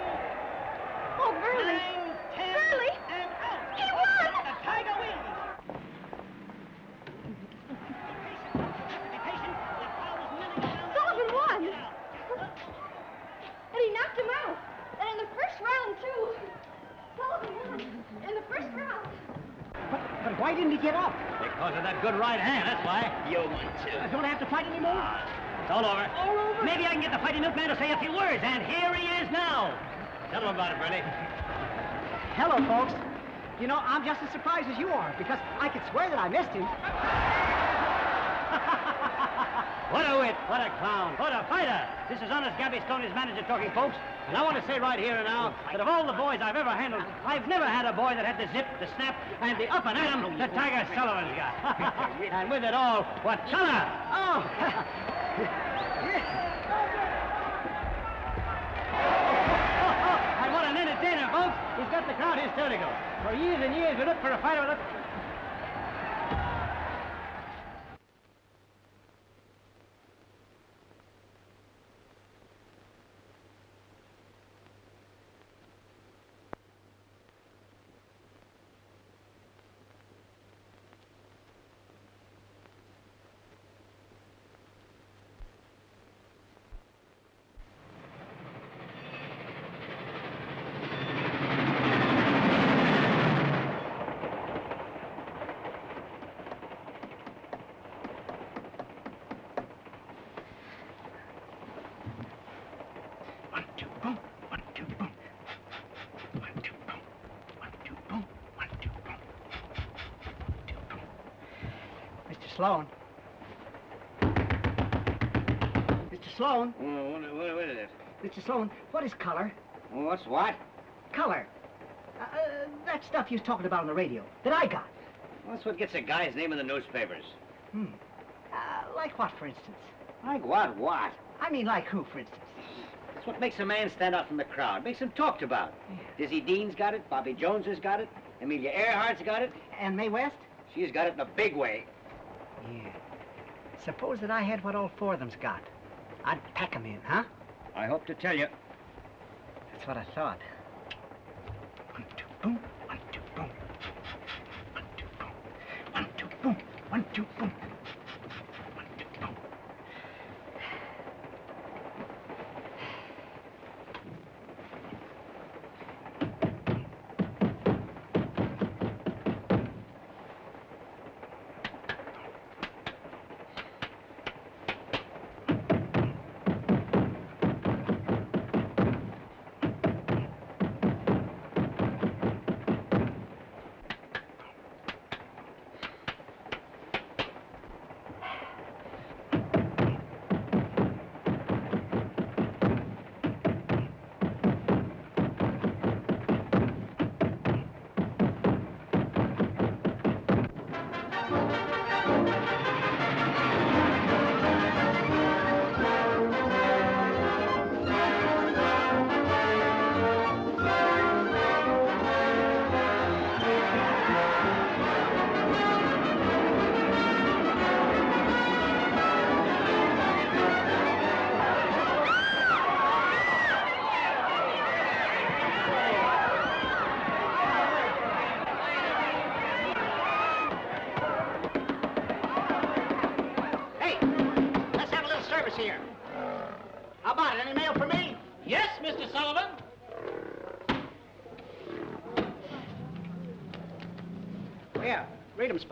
Oh, Burley. nine, ten, Burley. and out. He won. The tiger wins. Be patient. The crowd is milling around. Sullivan won. Get out. And he knocked him out. And in the first round, too. Sullivan won. In the first round. But, but why didn't he get up? Because of that good right hand, that's why. You won, too. Uh, don't I have to fight anymore? It's all over. All over? Maybe I can get the fighting milkman to say a few words, and here he is now. Tell him about it, Bernie. Hello, folks. You know, I'm just as surprised as you are, because I could swear that I missed him. What a wit, what a clown, what a fighter. This is honest Gabby Stoney's manager, talking, folks. And I want to say right here and now that of all the boys I've ever handled, I've never had a boy that had the zip, the snap, and the up and at 'em that Tiger Sullivan's got. and with it all, what color? Oh. And what an entertainer, folks. He's got the crowd hysterical. For years and years, we looked for a fighter with a... One, two, boom. One, two, boom. One, two, boom. One, two, boom. One, two, boom. One, two, boom. Mr. Sloan. Mr. Sloan. what, what, what is it? Mr. Sloan, what is color? What's what? Color. Uh, uh, that stuff you was talking about on the radio that I got. That's what gets a guy's name in the newspapers. Hmm. Uh, like what, for instance? Like what? What? I mean, like who, for instance? That's what makes a man stand out from the crowd. Makes him talked about. Dizzy Dean's got it. Bobby Jones has got it. Amelia Earhart's got it. And Mae West? She's got it in a big way. Yeah. Suppose that I had what all four of them's got. I'd pack 'em in, huh? I hope to tell you. That's what I thought. One, two, boom. One, two, boom. One, two, boom. One, two, boom. One, two, boom.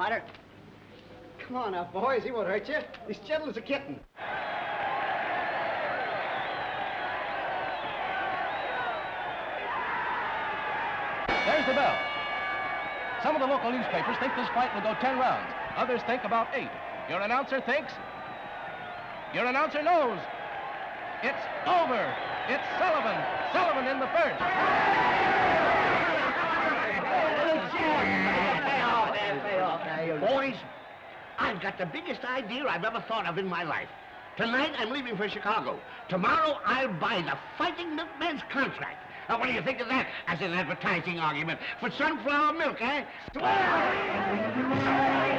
Read 'em, Spider. Come on now, boys. He won't hurt you. He's gentle as a kitten. There's the bell. Some of the local newspapers think this fight will go 10 rounds. Others think about eight. Your announcer thinks. Your announcer knows. It's over. It's Sullivan. Sullivan in the first. Boys, I've got the biggest idea I've ever thought of in my life. Tonight, I'm leaving for Chicago. Tomorrow, I'll buy the Fighting Milkman's contract. Now, what do you think of that as an advertising argument for sunflower milk, eh?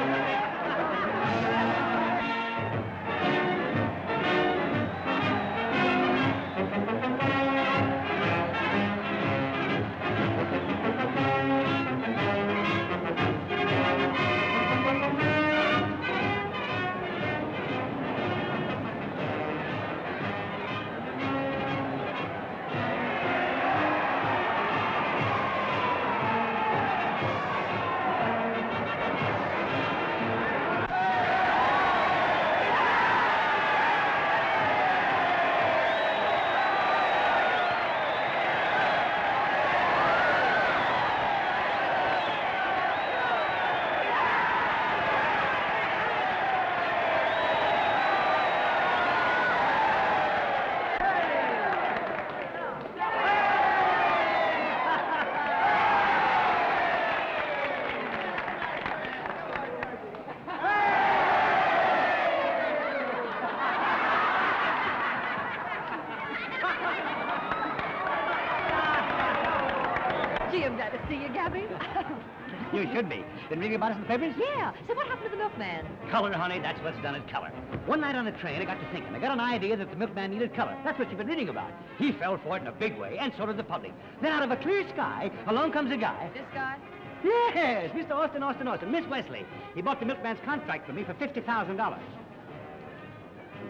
be. Been about us in the papers? yeah. So what happened to the milkman? Color, honey, that's what's done it, color. One night on the train, I got to thinking. I got an idea that the milkman needed color. That's what you've been reading about. He fell for it in a big way, and so did the public. Then out of a clear sky, along comes a guy. This guy? Yes, Mr. Austin, Austin, Austin, Miss Wesley. He bought the milkman's contract for me for $50,000.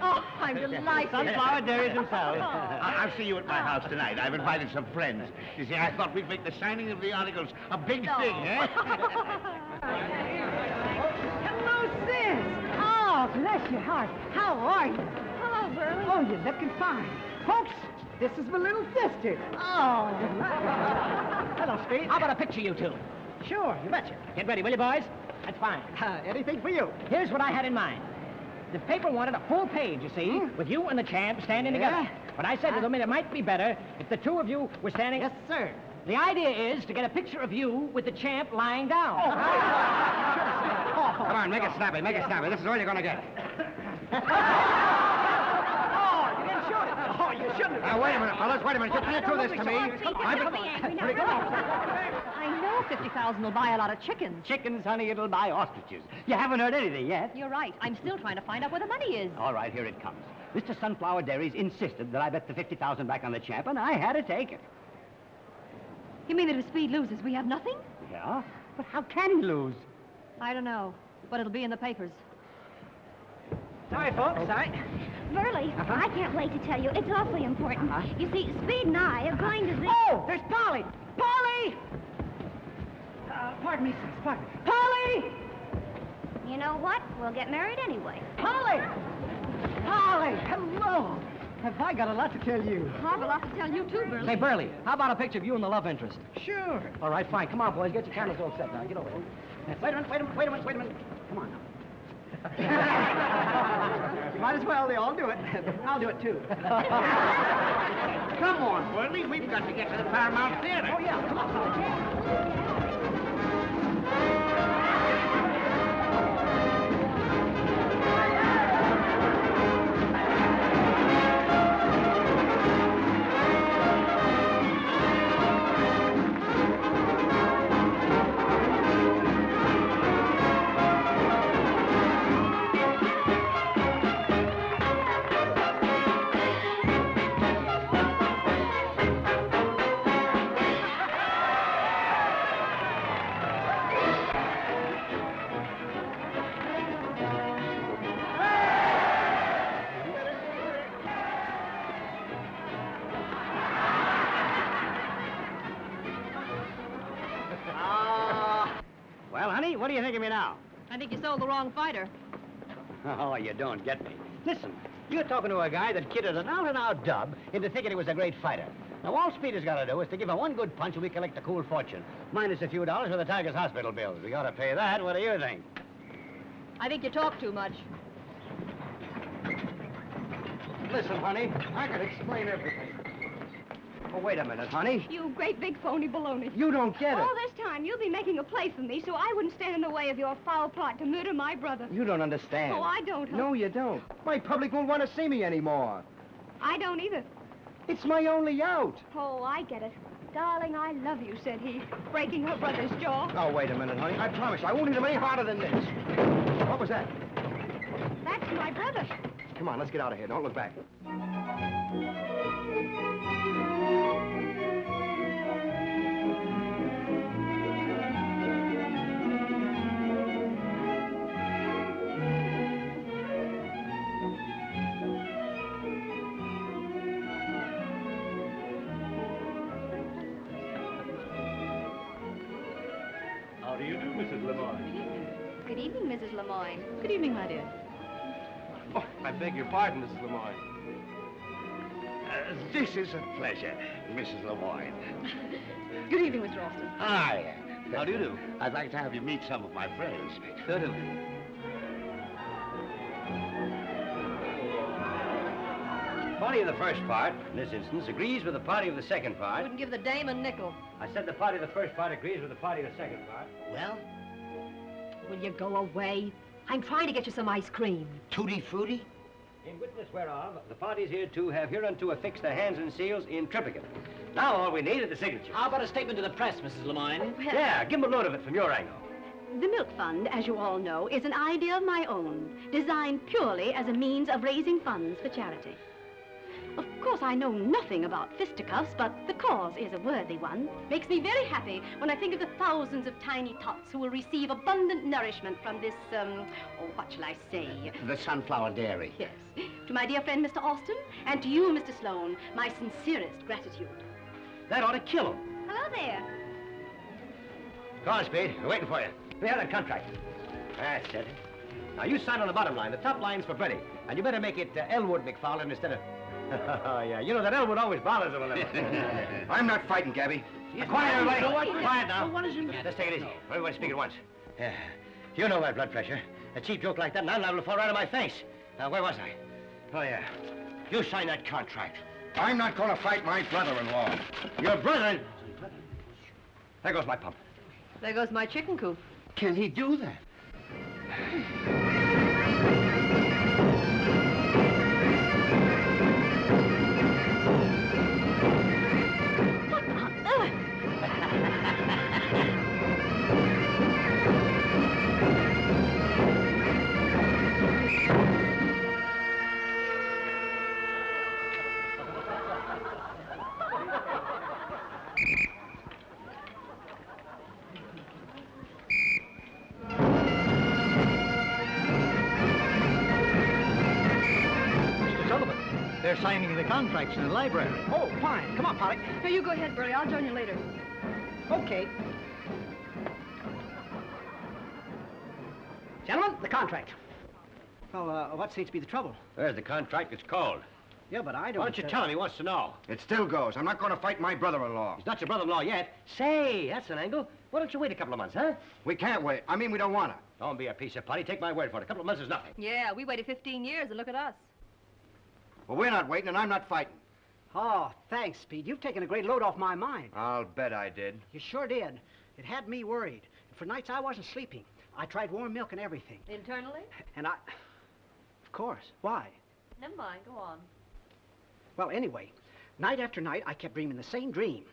Oh, I'm delighted. Sunflower dairies themselves. I- I'll see you at my house tonight. I've invited some friends. You see, I thought we'd make the signing of the articles a big No. thing, eh? Hello, sis. Oh, bless your heart. How are you? Hello, Burley. Oh, you're looking fine. Folks, this is my little sister. Oh. Hello, Speed. How about a picture, you two? Sure, you betcha. Get ready, will you, boys? That's fine. Uh, anything for you. Here's what I had in mind. The paper wanted a full page, you see, with you and the champ standing together. But I said to them it might be better if the two of you were standing... Yes, sir. The idea is to get a picture of you with the champ lying down. Oh, come on, make it oh. snappy, make it snappy. This is all you're going to get. oh, you didn't shoot it. Oh, you shouldn't have. Now, wait a minute, fellas. Wait a minute. You can't do this to me. I've been- I know 50,000 will buy a lot of chickens. Chickens, honey, it'll buy ostriches. You haven't heard anything yet. You're right. I'm still trying to find out where the money is. All right, here it comes. Mr. Sunflower Dairies insisted that I bet the 50000 back on the champ, and I had to take it. You mean that if Speed loses, we have nothing? Yeah? But how can he lose? I don't know, but it'll be in the papers. Sorry, folks. Sorry. Burley, I can't wait to tell you. It's awfully important. You see, Speed and I are going to the... Oh, there's Polly! Polly! Uh, pardon me, sis. Pardon me. Polly! You know what? We'll get married anyway. Polly! Polly! Hello! Have I got a lot to tell you? I have a lot to tell you, too, Burley. Say, Burley, how about a picture of you and the love interest? Sure. All right, fine. Come on, boys. Get your cameras all set now. Get over here. Wait a minute, wait a minute, wait a minute, wait a minute. Come on now. Might as well. They all do it. I'll do it, too. Come on, Burley. We've got to get to the Paramount Theater. Oh, yeah. Come on. What do you think of me now? I think you sold the wrong fighter. Oh, you don't get me. Listen, you're talking to a guy that kidded an out-and-out dub into thinking he was a great fighter. Now, all Speed has got to do is to give him one good punch and we collect a cool fortune. Minus a few dollars for the Tigers hospital bills. We ought to pay that. What do you think? I think you talk too much. Listen, honey, I can explain everything. Oh, wait a minute, honey. You great big phony baloney. You don't get it. All this time, you'll be making a play for me so I wouldn't stand in the way of your foul plot to murder my brother. You don't understand. Oh, I don't, huh? No, you don't. My public won't want to see me anymore. I don't either. It's my only out. Oh, I get it. Darling, I love you, said he, breaking her brother's jaw. Oh, wait a minute, honey. I promise you, I won't hit him any harder than this. What was that? That's my brother. Come on, let's get out of here. Don't look back. Evening, my dear. Oh, I beg your pardon, Mrs. Lemoyne. Uh, this is a pleasure, Mrs. Lemoyne. Good evening, Mr. Austin. Hi. How do you do? I'd like to have you meet some of my friends. Sure do. Party of the first part, in this instance, agrees with the party of the second I part. wouldn't give the dame a nickel. I said the party of the first part agrees with the party of the second part. Well, Will you go away? I'm trying to get you some ice cream. tutti frutti? In witness whereof, the parties hereto have hereunto affixed their hands and seals in triplicate. Now all we need is the signature. How about a statement to the press, Mrs. Lemoyne? Yeah, give them a load of it from your angle. The Milk Fund, as you all know, is an idea of my own, designed purely as a means of raising funds for charity. Of course, I know nothing about fisticuffs, but the cause is a worthy one. Makes me very happy when I think of the thousands of tiny tots who will receive abundant nourishment from this, um, oh, what shall I say? The Sunflower Dairy. Yes. To my dear friend, Mr. Austin, and to you, Mr. Sloan, my sincerest gratitude. That ought to kill him. Hello there. Go on, Speed. We're waiting for you. We have that contract. That's it. Now, you sign on the bottom line. The top line's for Freddie. And you better make it uh, Elwood McFarland instead of... oh, yeah. You know that Elwood always bothers him a little. I'm not fighting, Gabby. Quiet, everybody. So what- Quiet now. what is it- Yeah, let's take it easy. Everybody speak at once. Yeah. You know my blood pressure. A cheap joke like that, and I'm liable to fall right on my face. Now, where was I? Oh, yeah. You sign that contract. I'm not going to fight my brother-in-law. Your brother... There goes my pump. There goes my chicken coop. Can he do that? Contracts in the library. Oh, fine. Come on, Polly. No, you go ahead, Burley. I'll join you later. Okay. Gentlemen, the contract. Well, uh, what seems to be the trouble? There's the contract. It's cold. Yeah, but I don't... Why don't you uh, tell him? He wants to know. It still goes. I'm not going to fight my brother-in-law. He's not your brother-in-law yet. Say, that's an angle. Why don't you wait a couple of months, huh? We can't wait. I mean, we don't want to. Don't be a piece of putty. Take my word for it. A couple of months is nothing. Yeah, we waited 15 years, and look at us. Well, we're not waiting, and I'm not fighting. Oh, thanks, Speed. You've taken a great load off my mind. I'll bet I did. You sure did. It had me worried. For nights I wasn't sleeping. I tried warm milk and everything. Internally? And I... Of course. Why? Never mind. Go on. Well, anyway, night after night, I kept dreaming the same dream.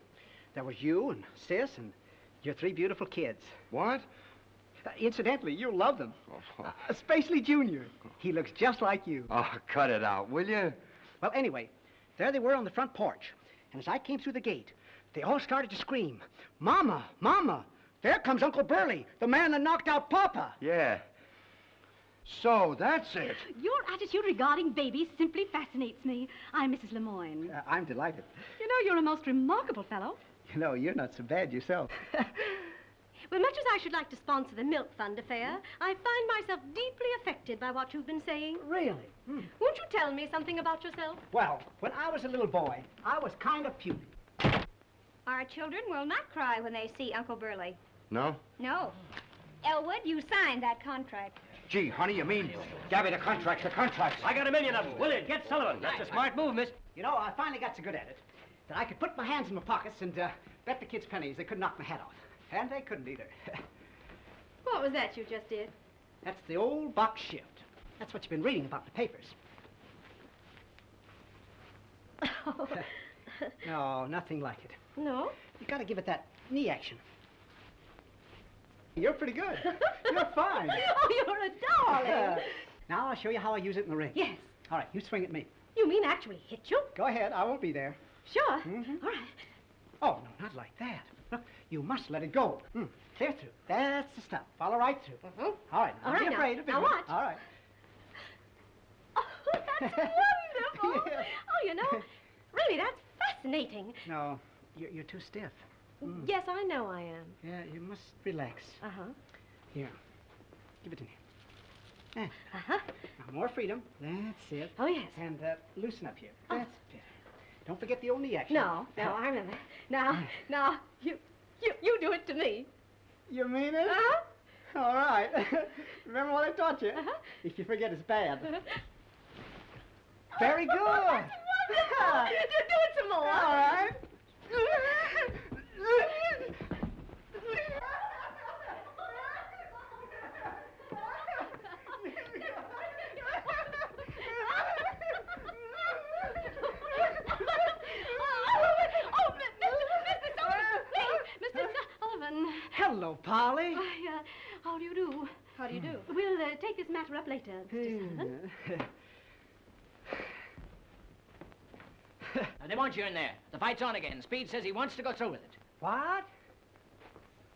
There was you and Sis and your three beautiful kids. What? Uh, incidentally, you'll love them. Uh, especially Junior. He looks just like you. Oh, cut it out, will you? Well, anyway, there they were on the front porch. And as I came through the gate, they all started to scream, Mama, Mama, there comes Uncle Burley, the man that knocked out Papa. Yeah. So, that's it. Your attitude regarding babies simply fascinates me. I'm Mrs. Lemoyne. Uh, I'm delighted. You know, you're a most remarkable fellow. You know, you're not so bad yourself. Well, much as I should like to sponsor the Milk Fund affair, I find myself deeply affected by what you've been saying. Really? Hmm. Won't you tell me something about yourself? Well, when I was a little boy, I was kind of puny. Our children will not cry when they see Uncle Burley. No? No. Elwood, you signed that contract. Gee, honey, you mean... Gabby, the contracts, the contracts. I got a million of them. Willard, get Sullivan. That's a smart move, miss. You know, I finally got so good at it that I could put my hands in my pockets and uh, bet the kids pennies they could knock my head off. And they couldn't either. What was that you just did? That's the old box shift. That's what you've been reading about in the papers. Oh. no, nothing like it. No? You've gotta give it that knee action. You're pretty good. You're fine. oh, you're a darling. now I'll show you how I use it in the ring. Yes. All right, you swing at me. You mean actually hit you? Go ahead, I won't be there. Sure. Mhm. All right. Oh, no, not like that. Look, you must let it go. Hmm. Clear through. That's the stuff. Follow right through. Mhm. All right, don't be now. afraid. of Now it. watch. All right. Oh, that's wonderful. Oh, you know, really, that's fascinating. No, you're, you're too stiff. Mm. Yes, I know I am. Yeah, you must relax. Uh-huh. Here. Give it to me. Eh, Uh-huh. now, more freedom. That's it. Oh, yes. And uh, loosen up here. Oh. That's better. Don't forget the old knee action. No, no, I remember. Now, now, you, you, you do it to me. You mean it? Uh-huh. All right. Remember what I taught you? Uh-huh. If you forget, it's bad. Very good. Wonderful. do, do it some more. All right. Oh, Mr. Sullivan, please, Mr. Sullivan. Hello, Polly. Why, uh, how do you do? How do you do? We'll uh, take this matter up later, Mr. Sullivan. Now, they want you in there. The fight's on again. Speed says he wants to go through with it. What?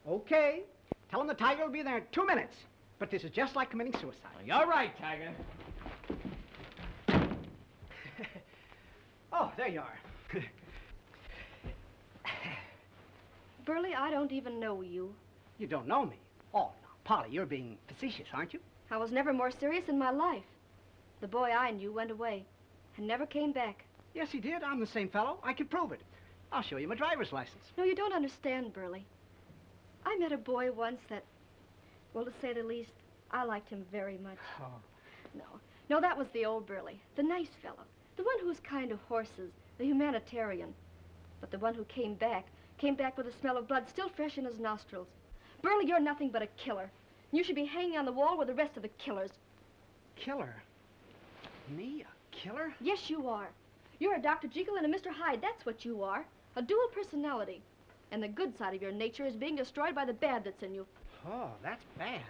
Okay. Tell him the tiger will be there in two minutes. But this is just like committing suicide. You're right, Tiger. Oh, there you are. Burley, I don't even know you. You don't know me. Oh, no, Polly, you're being facetious, aren't you? I was never more serious in my life. The boy I knew went away and never came back. Yes, he did. I'm the same fellow. I can prove it. I'll show you my driver's license. No, you don't understand, Burley. I met a boy once that, well, to say the least, I liked him very much. Oh. No, no, that was the old Burley, the nice fellow, the one who was kind to horses, the humanitarian. But the one who came back, came back with the smell of blood still fresh in his nostrils. Burley, you're nothing but a killer. You should be hanging on the wall with the rest of the killers. Killer? Me, a killer? Yes, you are. You're a Dr. Jekyll and a Mr. Hyde. That's what you are. A dual personality. And the good side of your nature is being destroyed by the bad that's in you. Oh, that's bad.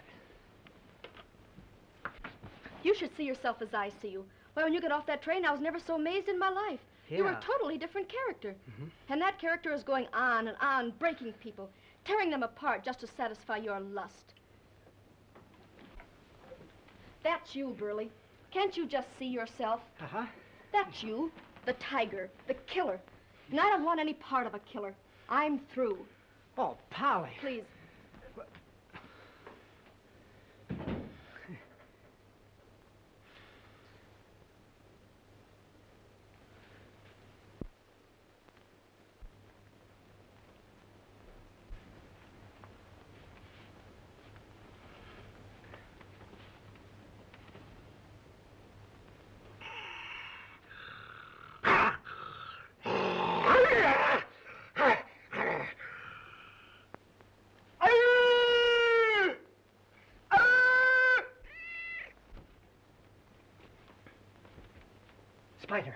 You should see yourself as I see you. Why, when you got off that train, I was never so amazed in my life. You were a totally different character. Mhm. And that character is going on and on, breaking people, tearing them apart just to satisfy your lust. That's you, Burley. Can't you just see yourself? Uh-huh. That's you, the tiger, the killer. And I don't want any part of a killer. I'm through. Oh, Polly. Please. Spider.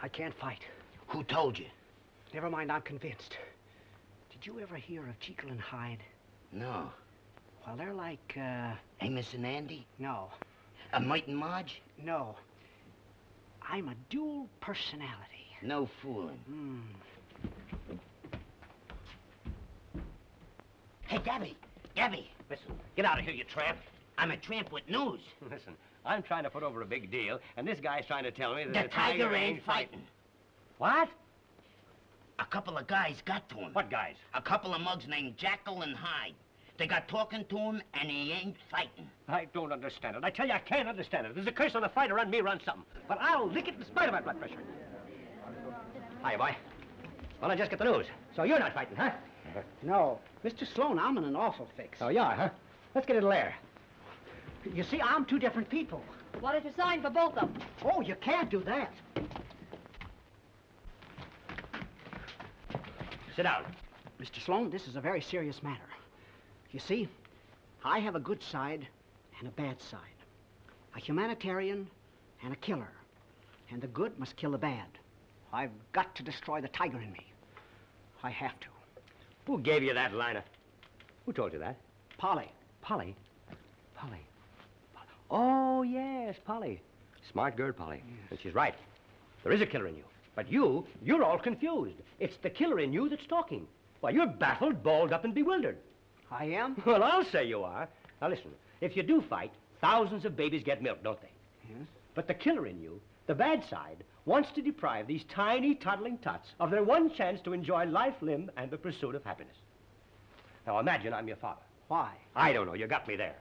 I can't fight. Who told you? Never mind, I'm convinced. Did you ever hear of Jekyll and Hyde? No. Well, they're like, uh... Amos and Andy? No. Myrt and Marge? No. I'm a dual personality. No fooling. Hmm. Hey, Gabby. Gabby. Listen, get out of here, you tramp. I'm a tramp with news. Listen, I'm trying to put over a big deal, and this guy's trying to tell me that The the, tiger ain't fighting. What? A couple of guys got to him. What guys? A couple of mugs named Jackal and Hyde. They got talking to him, and he ain't fighting. I don't understand it. I tell you, I can't understand it. There's a curse on the fighter on me run something. But I'll lick it in spite of my blood pressure. Hi, boy. Well, I just got the news. So you're not fighting, huh? No. Mr. Sloan, I'm in an awful fix. Oh, you are, huh? Let's get into there. You see, I'm two different people. Why don't you sign for both of them? Oh, you can't do that. Sit down. Mr. Sloan, this is a very serious matter. You see, I have a good side and a bad side. A humanitarian and a killer. And the good must kill the bad. I've got to destroy the tiger in me. I have to. Who gave you that liner? Who told you that? Polly. Polly? Polly. Oh, yes, Polly. Smart girl, Polly. Yes. And she's right. There is a killer in you. But you, you're all confused. It's the killer in you that's talking. Why, you're baffled, balled up, and bewildered. I am? Well, I'll say you are. Now, listen. If you do fight, thousands of babies get milk, don't they? Yes. But the killer in you, the bad side, wants to deprive these tiny, toddling tots of their one chance to enjoy life, limb, and the pursuit of happiness. Now, imagine I'm your father. Why? I don't know. You got me there.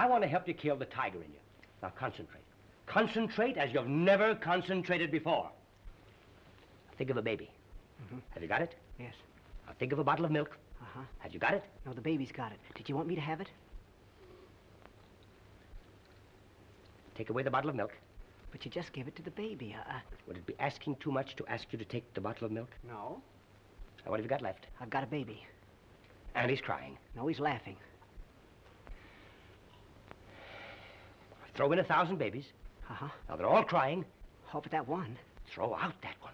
I want to help you kill the tiger in you. Now, concentrate. Concentrate as you've never concentrated before. Think of a baby. Mhm. Have you got it? Yes. Now, think of a bottle of milk. Uh-huh. Have you got it? No, the baby's got it. Did you want me to have it? Take away the bottle of milk. But you just gave it to the baby. Uh, uh, Would it be asking too much to ask you to take the bottle of milk? no. Now, what have you got left? I've got a baby. And he's crying. No, he's laughing. Throw in a thousand babies. Uh-huh. Now, they're all crying. Oh, but that one. Throw out that one.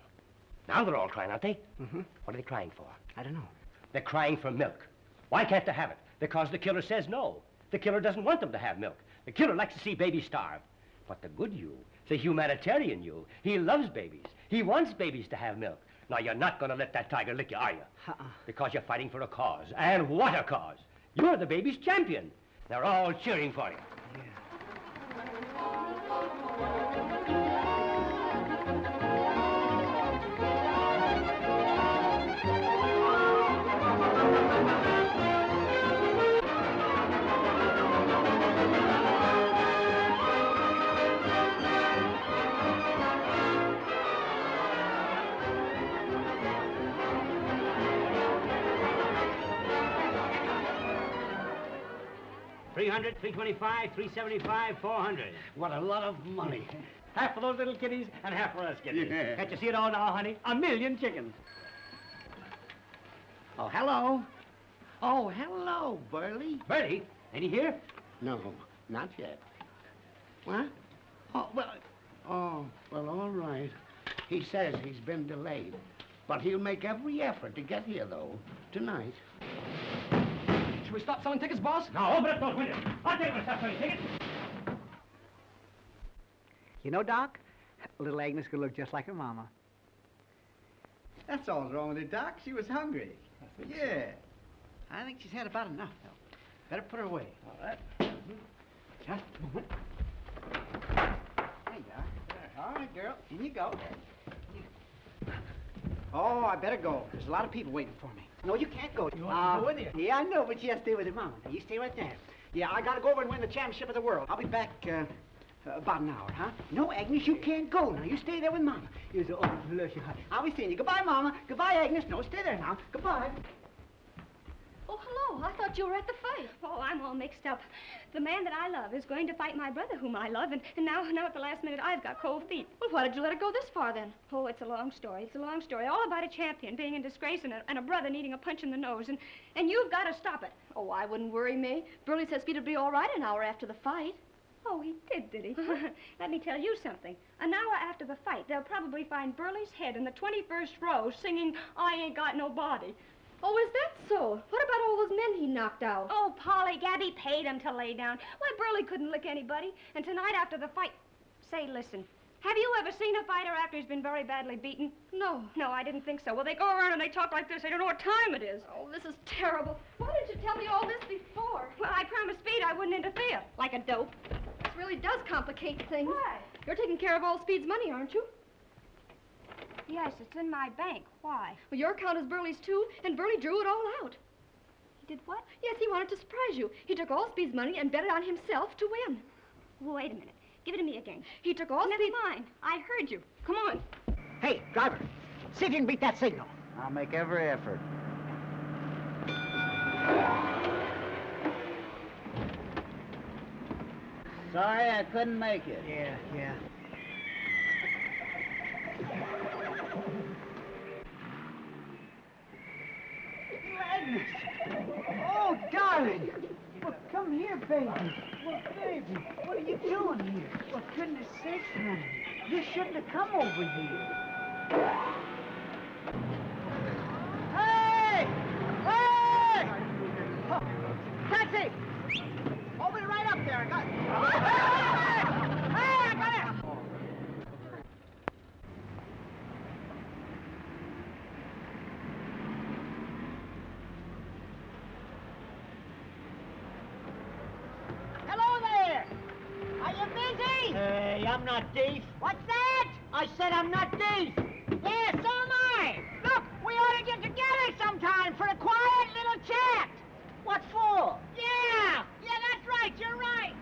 Now they're all crying, aren't they? Mm-hmm. What are they crying for? I don't know. They're crying for milk. Why can't they have it? Because the killer says no. The killer doesn't want them to have milk. The killer likes to see babies starve. But the good you, the humanitarian you, he loves babies. He wants babies to have milk. Now, you're not going to let that tiger lick you, are you? Uh-uh. Because you're fighting for a cause. And what a cause! You're the baby's champion. They're all cheering for you. Thank you. Three hundred, three twenty-five, three seventy-five, four hundred. What a lot of money. Half for those little kitties and half for us kitties. Yeah. Can't you see it all now, honey? A million chickens. Oh, hello. Oh, hello, Burley. Bertie, ain't he here? No, not yet. What? Oh, well, oh, well, all right. He says he's been delayed. But he'll make every effort to get here, though, tonight. Should we stop selling tickets, boss? Now, open up those windows. I'll take you when stop selling tickets. You know, Doc, little Agnes could look just like her mama. That's all wrong with her, Doc. She was hungry. I yeah. So. I think she's had about enough, though. Better put her away. All right. mm -hmm. Just a moment. There you are. All right, girl. In you go. Oh, I better go. There's a lot of people waiting for me. No, you can't go. You want to go with you? Yeah, I know, but you have to stay with your mama. Now, you stay right there. Yeah, I gotta go over and win the championship of the world. I'll be back uh, uh, about an hour, huh? No, Agnes, you can't go now. You stay there with mama. You say, oh, bless your heart. I'll be seeing you. Goodbye, mama. Goodbye, Agnes. No, stay there now. Goodbye. Oh, hello. I thought you were at the fight. Oh, I'm all mixed up. The man that I love is going to fight my brother, whom I love, and, and now, now at the last minute, I've got cold feet. Well, why did you let it go this far then? Oh, it's a long story. It's a long story. All about a champion being in disgrace and a, and a brother needing a punch in the nose. And, and you've got to stop it. Oh, I wouldn't worry me. Burley says would be all right an hour after the fight. Oh, he did, did he? Uh-huh. Let me tell you something. An hour after the fight, they'll probably find Burley's head in the 21st row singing, I Ain't Got Nobody. Oh, is that so? What about all those men he knocked out? Oh, Polly, Gabby paid him to lay down. Why, Burley couldn't lick anybody. And tonight after the fight... Say, listen. Have you ever seen a fighter after he's been very badly beaten? No. No, I didn't think so. Well, they go around and they talk like this. They don't know what time it is. Oh, this is terrible. Why didn't you tell me all this before? Well, I promised Speed I wouldn't interfere. Like a dope. This really does complicate things. Why? You're taking care of all Speed's money, aren't you? Yes, it's in my bank. Why? Well, your account is Burley's too, and Burley drew it all out. He did what? Yes, he wanted to surprise you. He took all Speed's money and bet it on himself to win. Wait a minute. Give it to me again. He took all Never Speed... mind. I heard you. Come on. Hey, driver, see if you can beat that signal. I'll make every effort. Sorry, I couldn't make it. Yeah, yeah. Agnes! Oh, darling! Well, come here, baby. Well, baby, what are you doing here? For goodness sakes, honey. You shouldn't have come over here. Hey! Hey! Oh, taxi! Hold it right up there. I got Hey! Hey, I got it! Hello there! Are you busy? Hey, I'm not deaf. What's that? I said I'm not deaf. Yeah, so am I. Look, we ought to get together sometime for a quiet little chat. What for? Yeah, yeah, that's right. You're right.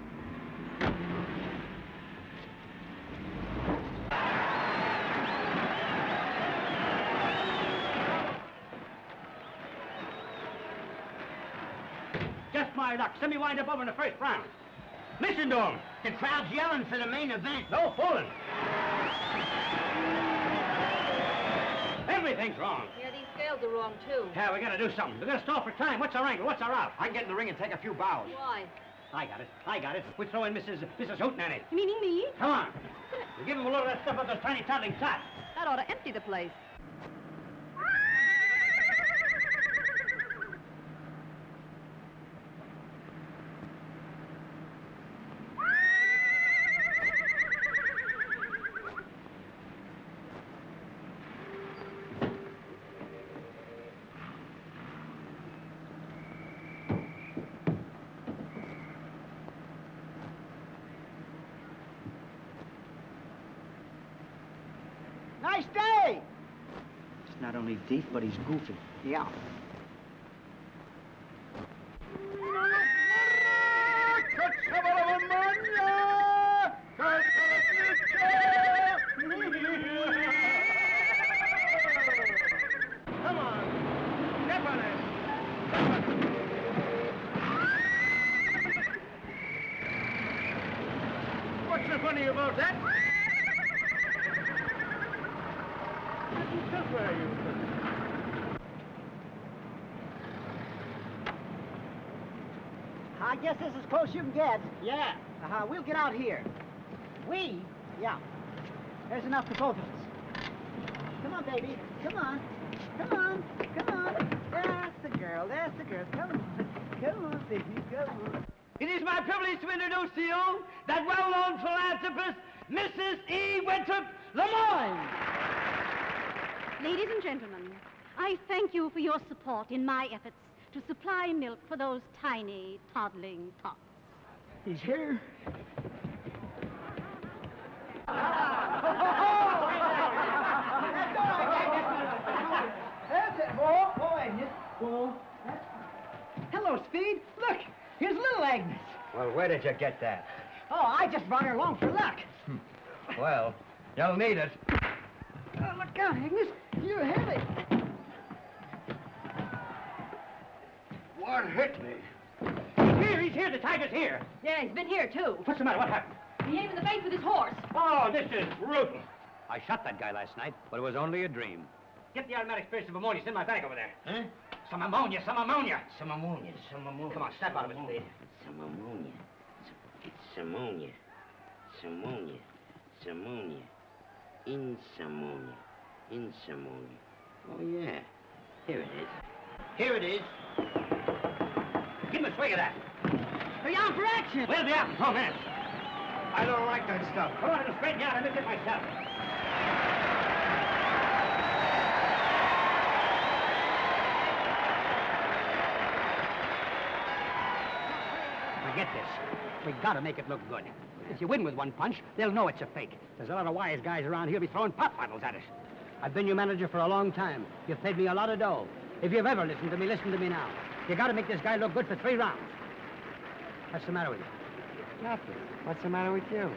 Just my luck. Send me wind up over in the first round. Listen to him. The crowd's yelling for the main event. No fooling. Everything's wrong. Yeah, these scales are wrong, too. Yeah, we gotta do something. We gotta stall for time. What's our angle? What's our out? I can get in the ring and take a few bows. Why? I got it. I got it. We throw in Mrs. Mrs. Hootenanny. Meaning me? Come on. We give him a load of that stuff up those tiny toddling tots. That ought to empty the place. Deep, but he's goofy. Yeah. Come on. Step on it. What's so funny about that? Nothing so for you. I guess this is as close you can get. Yeah. Uh-huh. We'll get out here. We? Yeah. There's enough for both of us. Come on, baby. Come on. Come on. Come on. That's the girl. That's the girl. Come on. Come on, baby. Come on. It is my privilege to introduce to you that well-known philanthropist, Mrs. E. Winthrop Lemoyne. Ladies and gentlemen, I thank you for your support in my efforts to supply milk for those tiny, toddling tots. He's here. Hello, Speed. Look, here's little Agnes. Well, where did you get that? Oh, I just brought her along for luck. Hmm. Well, you'll need it. Oh, look out, Agnes. You're heavy. What hit me? He's here, he's here, the tiger's here. Yeah, he's been here, too. What's the matter? What happened? He hit him in the face with his horse. Oh, this is brutal. I shot that guy last night, but it was only a dream. Get the aromatic spirits of ammonia. Send my bag over there. Huh? Some ammonia, some ammonia. Some ammonia, some ammonia. Come on, snap out of it, please. Some ammonia. It's ammonia. Some ammonia. Some ammonia. In ammonia. In ammonia. Oh, yeah. Here it is. Here it is. Give him a swig of that. Hurry on for action. We'll be out in four minutes. I don't like that stuff. Come on, it'll straighten you out. I'll make it myself. Forget this. We gotta make it look good. If you win with one punch, they'll know it's a fake. There's a lot of wise guys around here be throwing pop bottles at us. I've been your manager for a long time. You've paid me a lot of dough. If you've ever listened to me, listen to me now. You gotta make this guy look good for three rounds. What's the matter with you? Nothing. What's the matter with you?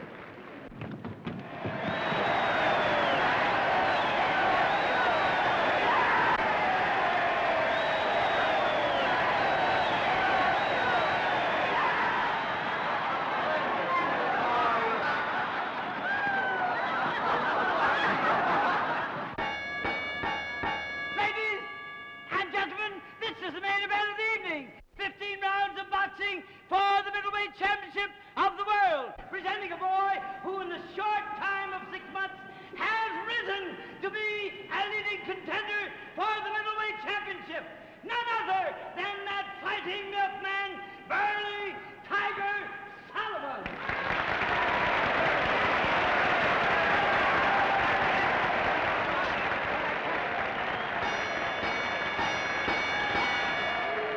Ladies and gentlemen, this is the main event of the evening. 15 rounds of boxing for the middleweight championship of the world. Presenting a boy who in the short time of six months has risen to be a leading contender for the middleweight championship. None other than that fighting man, Burley Tiger Sullivan.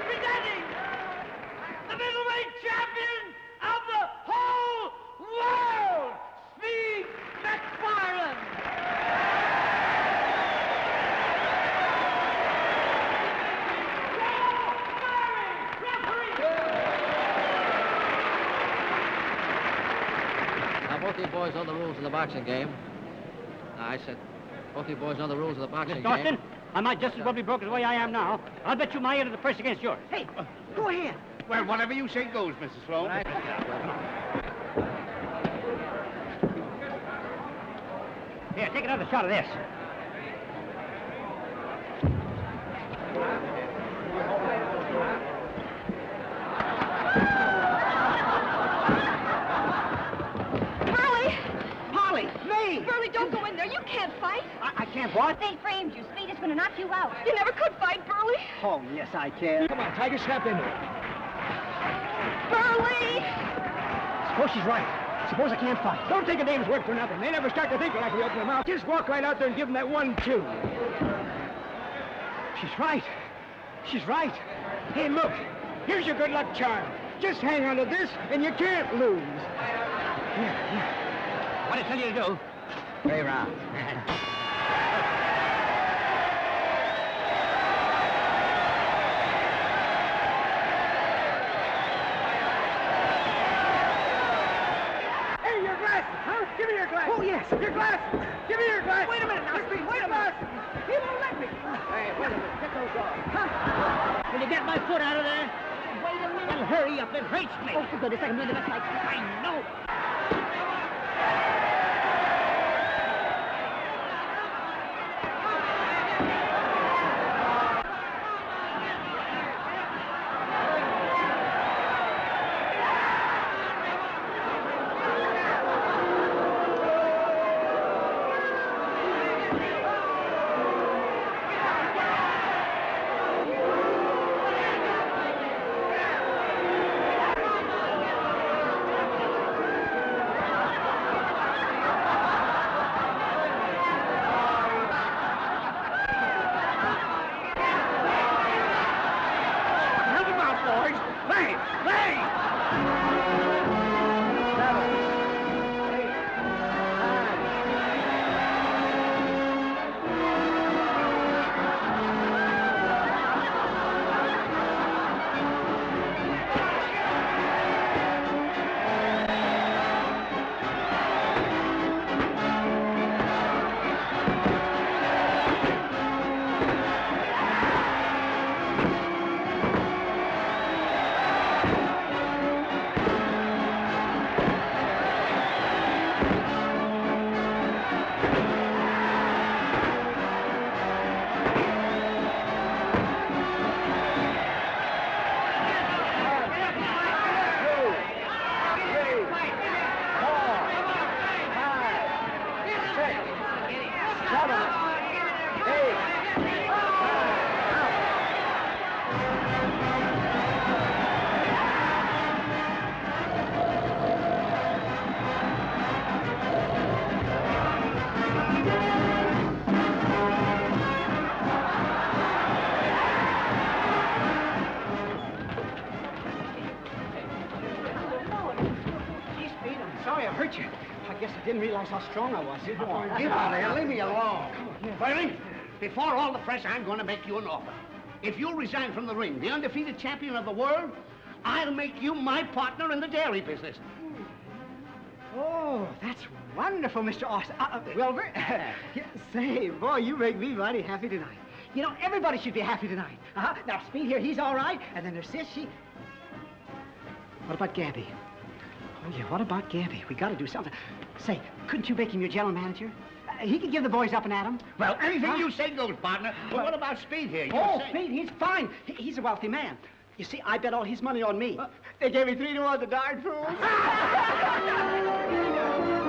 presenting the middleweight champion of the whole world, Steve McFarland. Now, both you boys know the rules of the boxing game. I said, both you boys know the rules of the boxing Miss game. Dawson, I might just as well be broke as the way I am now. I'll bet you my end of the purse against yours. Hey, go ahead. Well, whatever you say goes, Mrs. Sloan. Here, take another shot of this. Burley! Polly, me! Burley, don't go in there. You can't fight. I, I can't what? They framed you. Speed is going to knock you out. You never could fight, Burley. Oh, yes, I can. Come on, Tiger, snap into it. Burley! Suppose she's right. Suppose I can't fight. Don't take a dame's word for nothing. They never start to think like we open their mouth. Just walk right out there and give them that one, two. She's right. She's right. Hey, look. Here's your good luck charm. Just hang on to this, and you can't lose. Yeah, yeah. What did I tell you to do? Three rounds. glasses. Oh, yes. Your glasses. Give me your glasses. Wait a minute now, Speed. Wait a minute. He won't let me. Hey, wait a minute. Get those off. Huh? Will you get my foot out of there? Wait a minute. Well, hurry up. It hurts me. Oh, for goodness, I can do the best I can. I know. Realize how strong I was. Get out of here. Leave me alone. Bernie, before all the press, I'm going to make you an offer. If you resign from the ring, the undefeated champion of the world, I'll make you my partner in the dairy business. Oh, that's wonderful, Mr. Austin. Uh, uh, Wilbur. Yeah, Say, boy, you make me mighty happy tonight. You know, everybody should be happy tonight. Uh-huh. Now, Speed here, he's all right. And then there's Sis, she... What about Gabby? Oh, yeah, what about Gabby? We gotta do something. Say, couldn't you make him your general manager? Uh, he could give the boys up and at 'em. Well, anything Huh? you say goes, partner. But what about Speed here? You Oh, say- Speed, he's fine. He- he's a wealthy man. You see, I bet all his money on me. They gave me three to one, the darn fools.